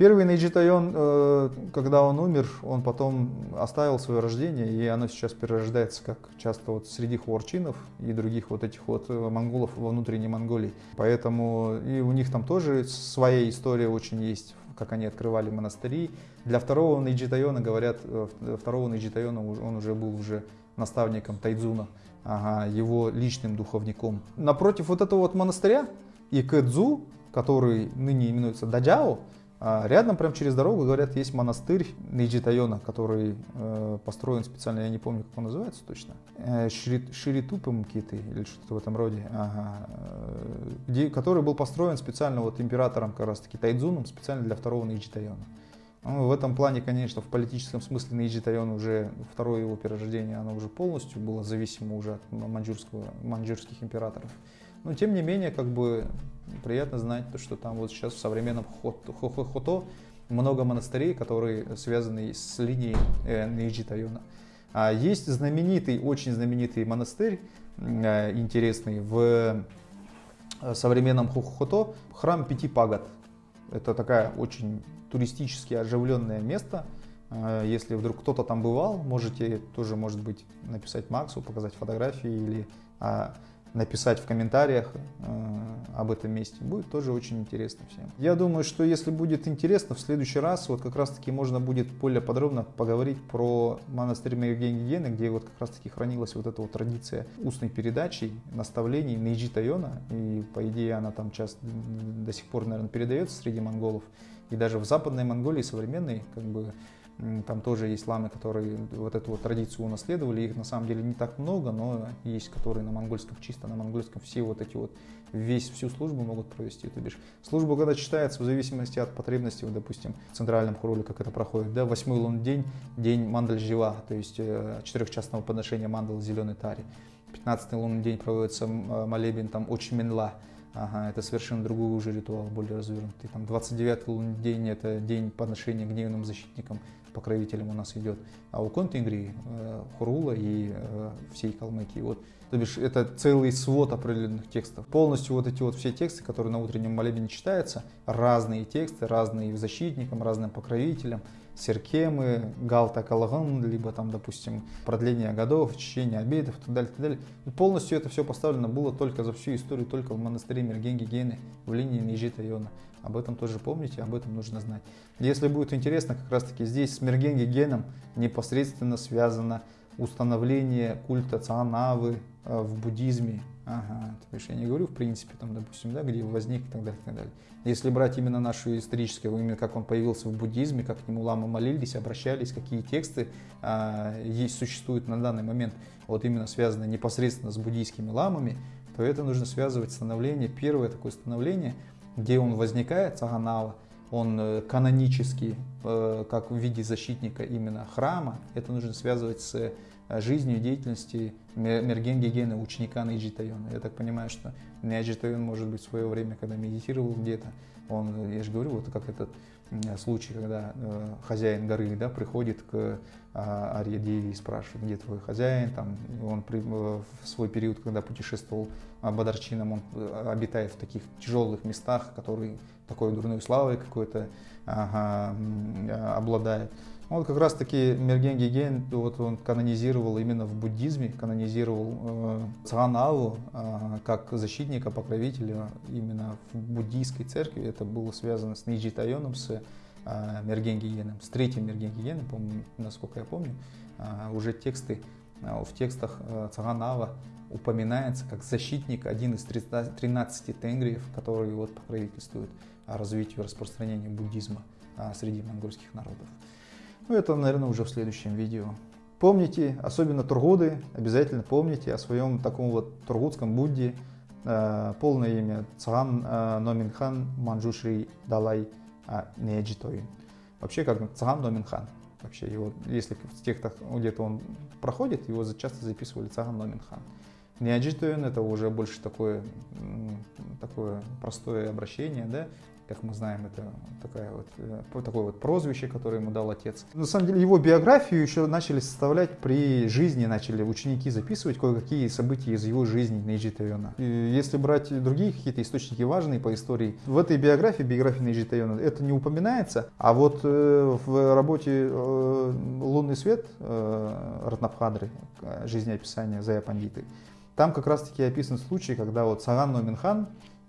Первый Нейджи э, когда он умер, он потом оставил свое рождение, и оно сейчас перерождается, как часто вот среди хуарчинов и других вот этих вот э, монголов во внутренней Монголии. Поэтому и у них там тоже своя история очень есть как они открывали монастыри. Для второго Нейджи-тойна, говорят, э, второго Нейджи-тойна он уже был уже наставником Тайдзуна, ага, его личным духовником. Напротив вот этого вот монастыря Икэдзу, который ныне именуется Даджао, а рядом, прям через дорогу, говорят, есть монастырь Нейджи-тойна, который э, построен специально, я не помню, как он называется точно. Э, Ширитупы Мкиты или что-то в этом роде. Ага. Э, где, который был построен специально вот императором, как раз таки Тайдзуном, специально для второго Нейджи-тойна. Ну, в этом плане, конечно, в политическом смысле Нейджитайон уже, второе его перерождение, оно уже полностью было зависимо уже от маньчжурского, маньчжурских императоров. Но тем не менее, как бы приятно знать, то, что там вот сейчас в современном Хото много монастырей, которые связаны с линией э, Нейджи Тайона. А есть знаменитый, очень знаменитый монастырь, э, интересный, в э, современном Хото, храм Пяти Пагод. Это такая очень туристически оживленное место. Если вдруг кто-то там бывал, можете тоже, может быть, написать Максу, показать фотографии или а, написать в комментариях э, об этом месте. Будет тоже очень интересно всем. Я думаю, что если будет интересно, в следующий раз вот как раз таки можно будет более подробно поговорить про монастырь Евгения Гены, где вот как раз таки хранилась вот эта вот традиция устной передачи, наставлений Нейджи Тайона. И по идее она там часто до сих пор, наверное, передается среди монголов. И даже в Западной Монголии современной, как бы, там тоже есть ламы, которые вот эту вот традицию унаследовали. Их на самом деле не так много, но есть, которые на монгольском, чисто на монгольском, все вот эти вот, весь, всю службу могут провести. То бишь, служба, когда читается в зависимости от потребностей, вот, допустим, в центральном хроле, как это проходит, да, восьмой лунный день, день мандаль жива, то есть э, четырехчастного подношения мандал зеленой таре. Пятнадцатый лунный день проводится э, молебен там очень менла, Ага, это совершенно другой уже ритуал, более развернутый. Там 29 лунный день – это день подношения гневным защитникам покровителем у нас идет, а у э, Хурула и э, всей Калмыкии. Вот, то бишь, это целый свод определенных текстов. Полностью вот эти вот все тексты, которые на утреннем молебне читаются, разные тексты, разные защитникам, разным покровителям, серкемы, галта калаган, либо там, допустим, продление годов, чтение обедов и так далее, так далее. И полностью это все поставлено было только за всю историю, только в монастыре Мергенги Гены в линии Нижита Йона. Об этом тоже помните, об этом нужно знать. Если будет интересно, как раз таки здесь с Мергенги Геном непосредственно связано установление культа Цанавы э, в буддизме. Ага, то есть я не говорю в принципе, там, допустим, да, где возник и так далее, и так далее. Если брать именно нашу историческое, именно как он появился в буддизме, как к нему ламы молились, обращались, какие тексты а, есть, существуют на данный момент, вот именно связаны непосредственно с буддийскими ламами, то это нужно связывать становление, первое такое становление, где он возникает, Цаганава, он э, канонический, э, как в виде защитника именно храма, это нужно связывать с жизнью и деятельностью Мерген Гегена, ученика Нейджи Тайона. Я так понимаю, что Нейджи Тайон, может быть, в свое время, когда медитировал где-то, он, я же говорю, вот как этот случай, когда э, хозяин горы да, приходит к а, Арье-Деви и спрашивает, где твой хозяин, там, он при, в свой период, когда путешествовал Бадарчином, он обитает в таких тяжелых местах, которые такой дурной славой какой-то ага, обладает. Вот как раз таки Мерген Геген, вот он канонизировал именно в буддизме, канонизировал э, Цаганаву э, как защитника, покровителя именно в буддийской церкви. Это было связано с Нейджи Тайоном, с э, Мерген Гегеном, с третьим Мерген Гегеном, помню, насколько я помню. Э, уже тексты, э, в текстах э, Цаганава упоминается как защитник, один из 13 тенгриев, которые вот покровительствуют развитию и распространению буддизма э, среди монгольских народов. Ну, это, наверное, уже в следующем видео. Помните, особенно тургуды, обязательно помните о своем таком вот тургутском Будде. Э, полное имя Цаган э, Номинхан Манджушри Далай э, Неджитоин. Вообще как Цаган Номинхан. Вообще его, если в текстах где-то он проходит, его часто записывали Цаган Номинхан. Неаджитоин это уже больше такое, такое простое обращение, да, как мы знаем, это такая вот, э, такое вот прозвище, которое ему дал отец. На самом деле его биографию еще начали составлять при жизни, начали ученики записывать кое-какие события из его жизни Нейджи Тайона. Если брать другие какие-то источники важные по истории, в этой биографии, биографии Нейджи Тайона, это не упоминается, а вот э, в работе э, «Лунный свет» Ратнабхадры, жизнеописание Зая Пандиты, там как раз-таки описан случай, когда вот Саган Номинхан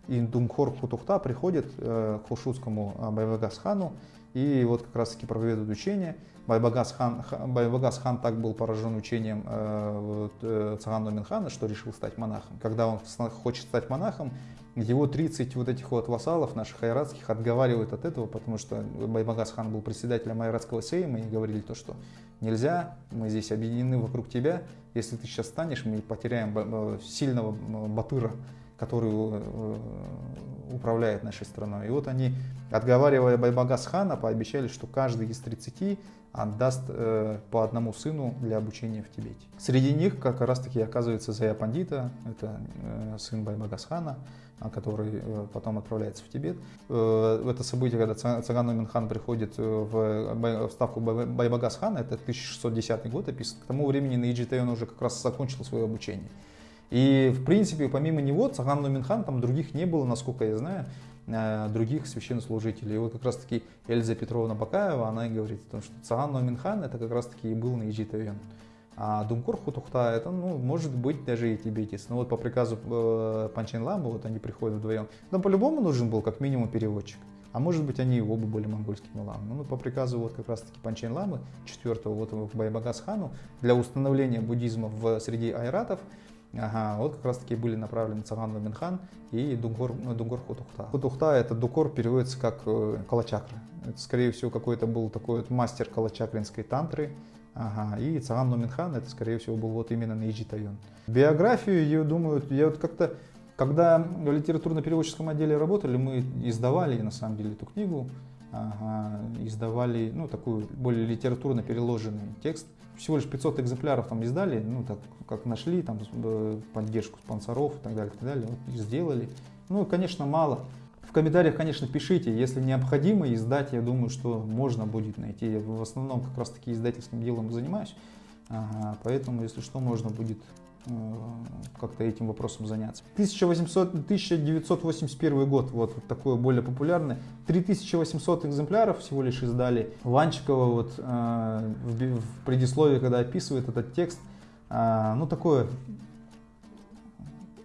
и Дунгхор Хутухта приходит э, к хушутскому э, Байбагас хану и вот как раз таки проведут учение. Байбагас хан, Байбагас хан так был поражен учением э, э, Цагана Минхана, что решил стать монахом. Когда он хочет стать монахом, его 30 вот этих вот вассалов наших айратских отговаривают от этого, потому что Байбагас хан был председателем айратского сейма и говорили то, что нельзя, мы здесь объединены вокруг тебя, если ты сейчас станешь, мы потеряем э, сильного батыра который э, управляет нашей страной. И вот они, отговаривая Байбагас хана, пообещали, что каждый из 30 отдаст э, по одному сыну для обучения в Тибете. Среди них как раз таки оказывается Зая Пандита, это э, сын Байбагас хана, а, который э, потом отправляется в Тибет. Э, это событие, когда Цаган Номин приходит э, в, в ставку Байбагас хана, это 1610 год описан. К тому времени Наиджи Тайон уже как раз закончил свое обучение. И, в принципе, помимо него, Цаган Нуминхан, там других не было, насколько я знаю, э, других священнослужителей. И вот как раз-таки Эльза Петровна Бакаева, она и говорит о том, что Цаган Нуминхан это как раз-таки и был на Иджитовен. А Думкур Хутухта, это, ну, может быть, даже и тибетец. Но вот по приказу э, Панчен Ламбы, вот они приходят вдвоем. Но по-любому нужен был как минимум переводчик. А может быть, они оба были монгольскими ламами. Ну, по приказу вот как раз-таки Панчен Ламы, четвертого вот в Байбагас хану, для установления буддизма в среди айратов, Ага, вот как раз таки были направлены Цаган Ламинхан и Дунгор, ну, Дунгор Хутухта. Хутухта это Дукор переводится как э, калачакра. Это скорее всего какой-то был такой вот мастер калачакринской тантры. Ага, и Цаган Номинхан это скорее всего был вот именно Нейджи Тайон. Биографию, я думаю, я вот как-то, когда в литературно-переводческом отделе работали, мы издавали на самом деле эту книгу, издавали ну, такой более литературно переложенный текст – всего лишь 500 экземпляров там издали, ну так как нашли, там э, поддержку спонсоров и так далее, и так далее, вот, и сделали. Ну, конечно, мало. В комментариях, конечно, пишите, если необходимо издать, я думаю, что можно будет найти. Я в основном как раз таки издательским делом занимаюсь, ага, поэтому, если что, можно будет как-то этим вопросом заняться. 1800, 1981 год, вот, вот такое более популярное. 3800 экземпляров всего лишь издали. Ванчикова вот э, в, в предисловии, когда описывает этот текст, э, ну такое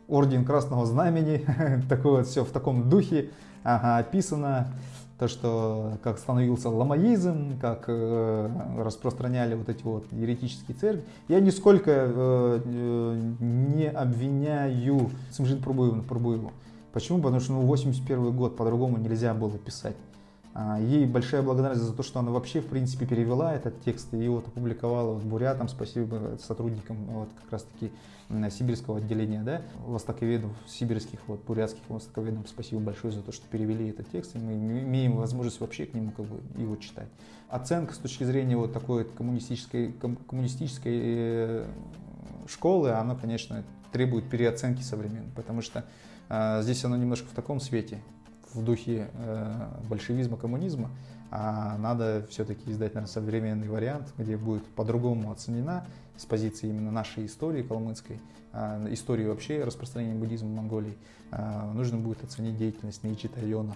орден Красного Знамени, такое вот все в таком духе ага, описано то, что как становился ламаизм, как э, распространяли вот эти вот еретические церкви. Я нисколько э, э, не обвиняю Сымжин Пробуеву. Почему? Потому что ну, 81 год по-другому нельзя было писать. А, ей большая благодарность за то, что она вообще, в принципе, перевела этот текст и вот опубликовала вот бурятам. Спасибо сотрудникам вот как раз-таки сибирского отделения, да, востоковедов, сибирских, вот, бурятских востоковедов. Спасибо большое за то, что перевели этот текст, и мы имеем возможность вообще к нему как бы его читать. Оценка с точки зрения вот такой коммунистической, коммунистической э, школы, она, конечно, требует переоценки современной, потому что э, здесь оно немножко в таком свете в духе э, большевизма, коммунизма, а надо все-таки издать, наверное, современный вариант, где будет по-другому оценена с позиции именно нашей истории калмыцкой, а, истории вообще распространения буддизма в Монголии, а, нужно будет оценить деятельность Нейчи Тайона.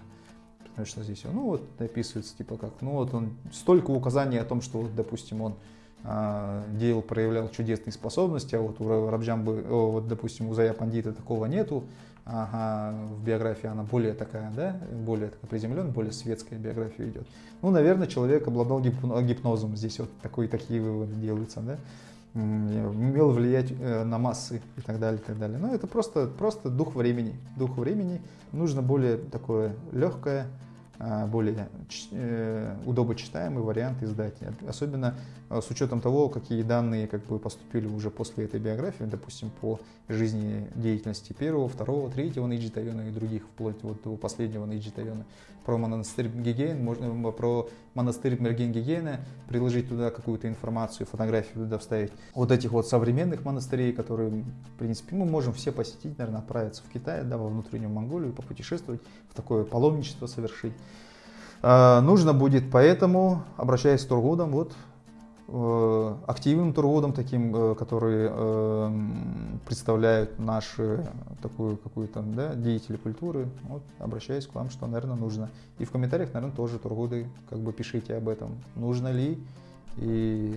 Потому что здесь, ну вот, описывается, типа как, ну вот он, столько указаний о том, что, вот, допустим, он а, делал, проявлял чудесные способности, а вот у Рабджамбы, вот, допустим, у Зая Пандита такого нету, ага, в биографии она более такая, да, более такая приземленная, более светская биография идет. Ну, наверное, человек обладал гипнозом, здесь вот такой, такие выводы делаются, да, умел влиять э, на массы и так далее, и так далее. Но это просто, просто дух времени, дух времени. Нужно более такое легкое, более э, удобочитаемый вариант издать. Особенно а, с учетом того, какие данные как бы поступили уже после этой биографии, допустим, по жизни деятельности первого, второго, третьего Нейджи Тайона и других, вплоть вот до последнего Нейджи Тайона. Про монастырь Гигейн, можно про монастырь Мерген Гигейна, приложить туда какую-то информацию, фотографию туда вставить. Вот этих вот современных монастырей, которые, в принципе, мы можем все посетить, наверное, отправиться в Китай, да, во внутреннюю Монголию, попутешествовать, в такое паломничество совершить. А, нужно будет поэтому, обращаясь к тургудам, вот э, активным тургудам, таким, э, которые э, представляют наши такую какую-то да, деятели культуры, вот, обращаюсь к вам, что, наверное, нужно. И в комментариях, наверное, тоже тургуды, как бы пишите об этом, нужно ли и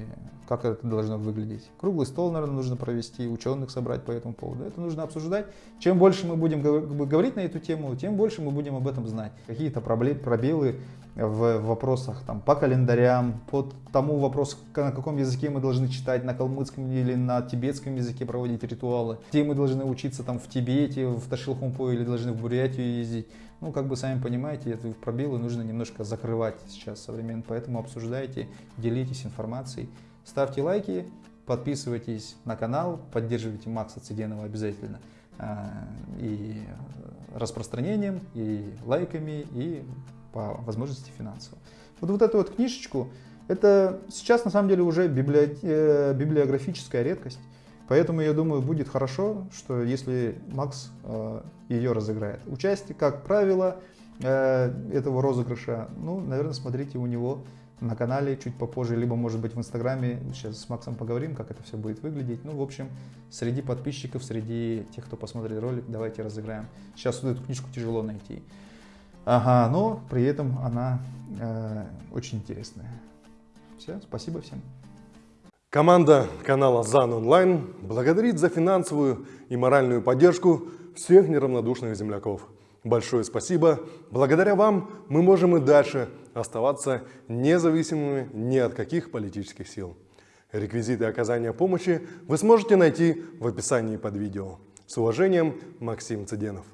как это должно выглядеть. Круглый стол, наверное, нужно провести, ученых собрать по этому поводу. Это нужно обсуждать. Чем больше мы будем говорить на эту тему, тем больше мы будем об этом знать. Какие-то пробелы в вопросах там, по календарям, по тому вопросу, на каком языке мы должны читать, на калмыцком или на тибетском языке проводить ритуалы, где мы должны учиться там в Тибете, в Ташилхумпо или должны в Бурятию ездить. Ну, как бы сами понимаете, эти пробелы нужно немножко закрывать сейчас современно, поэтому обсуждайте, делитесь информацией. Ставьте лайки, подписывайтесь на канал, поддерживайте Макса Циденова обязательно а, и распространением, и лайками, и по возможности финансово. Вот, вот эту вот книжечку, это сейчас на самом деле уже библи... Э, библиографическая редкость. Поэтому я думаю, будет хорошо, что если Макс э, ее разыграет. Участие, как правило, э, этого розыгрыша, ну, наверное, смотрите у него на канале чуть попозже, либо, может быть, в Инстаграме. Сейчас с Максом поговорим, как это все будет выглядеть. Ну, в общем, среди подписчиков, среди тех, кто посмотрит ролик, давайте разыграем. Сейчас вот эту книжку тяжело найти. Ага, но при этом она э, очень интересная. Все, спасибо всем. Команда канала ЗАН Онлайн благодарит за финансовую и моральную поддержку всех неравнодушных земляков. Большое спасибо. Благодаря вам мы можем и дальше оставаться независимыми ни от каких политических сил. Реквизиты оказания помощи вы сможете найти в описании под видео. С уважением, Максим Цыденов.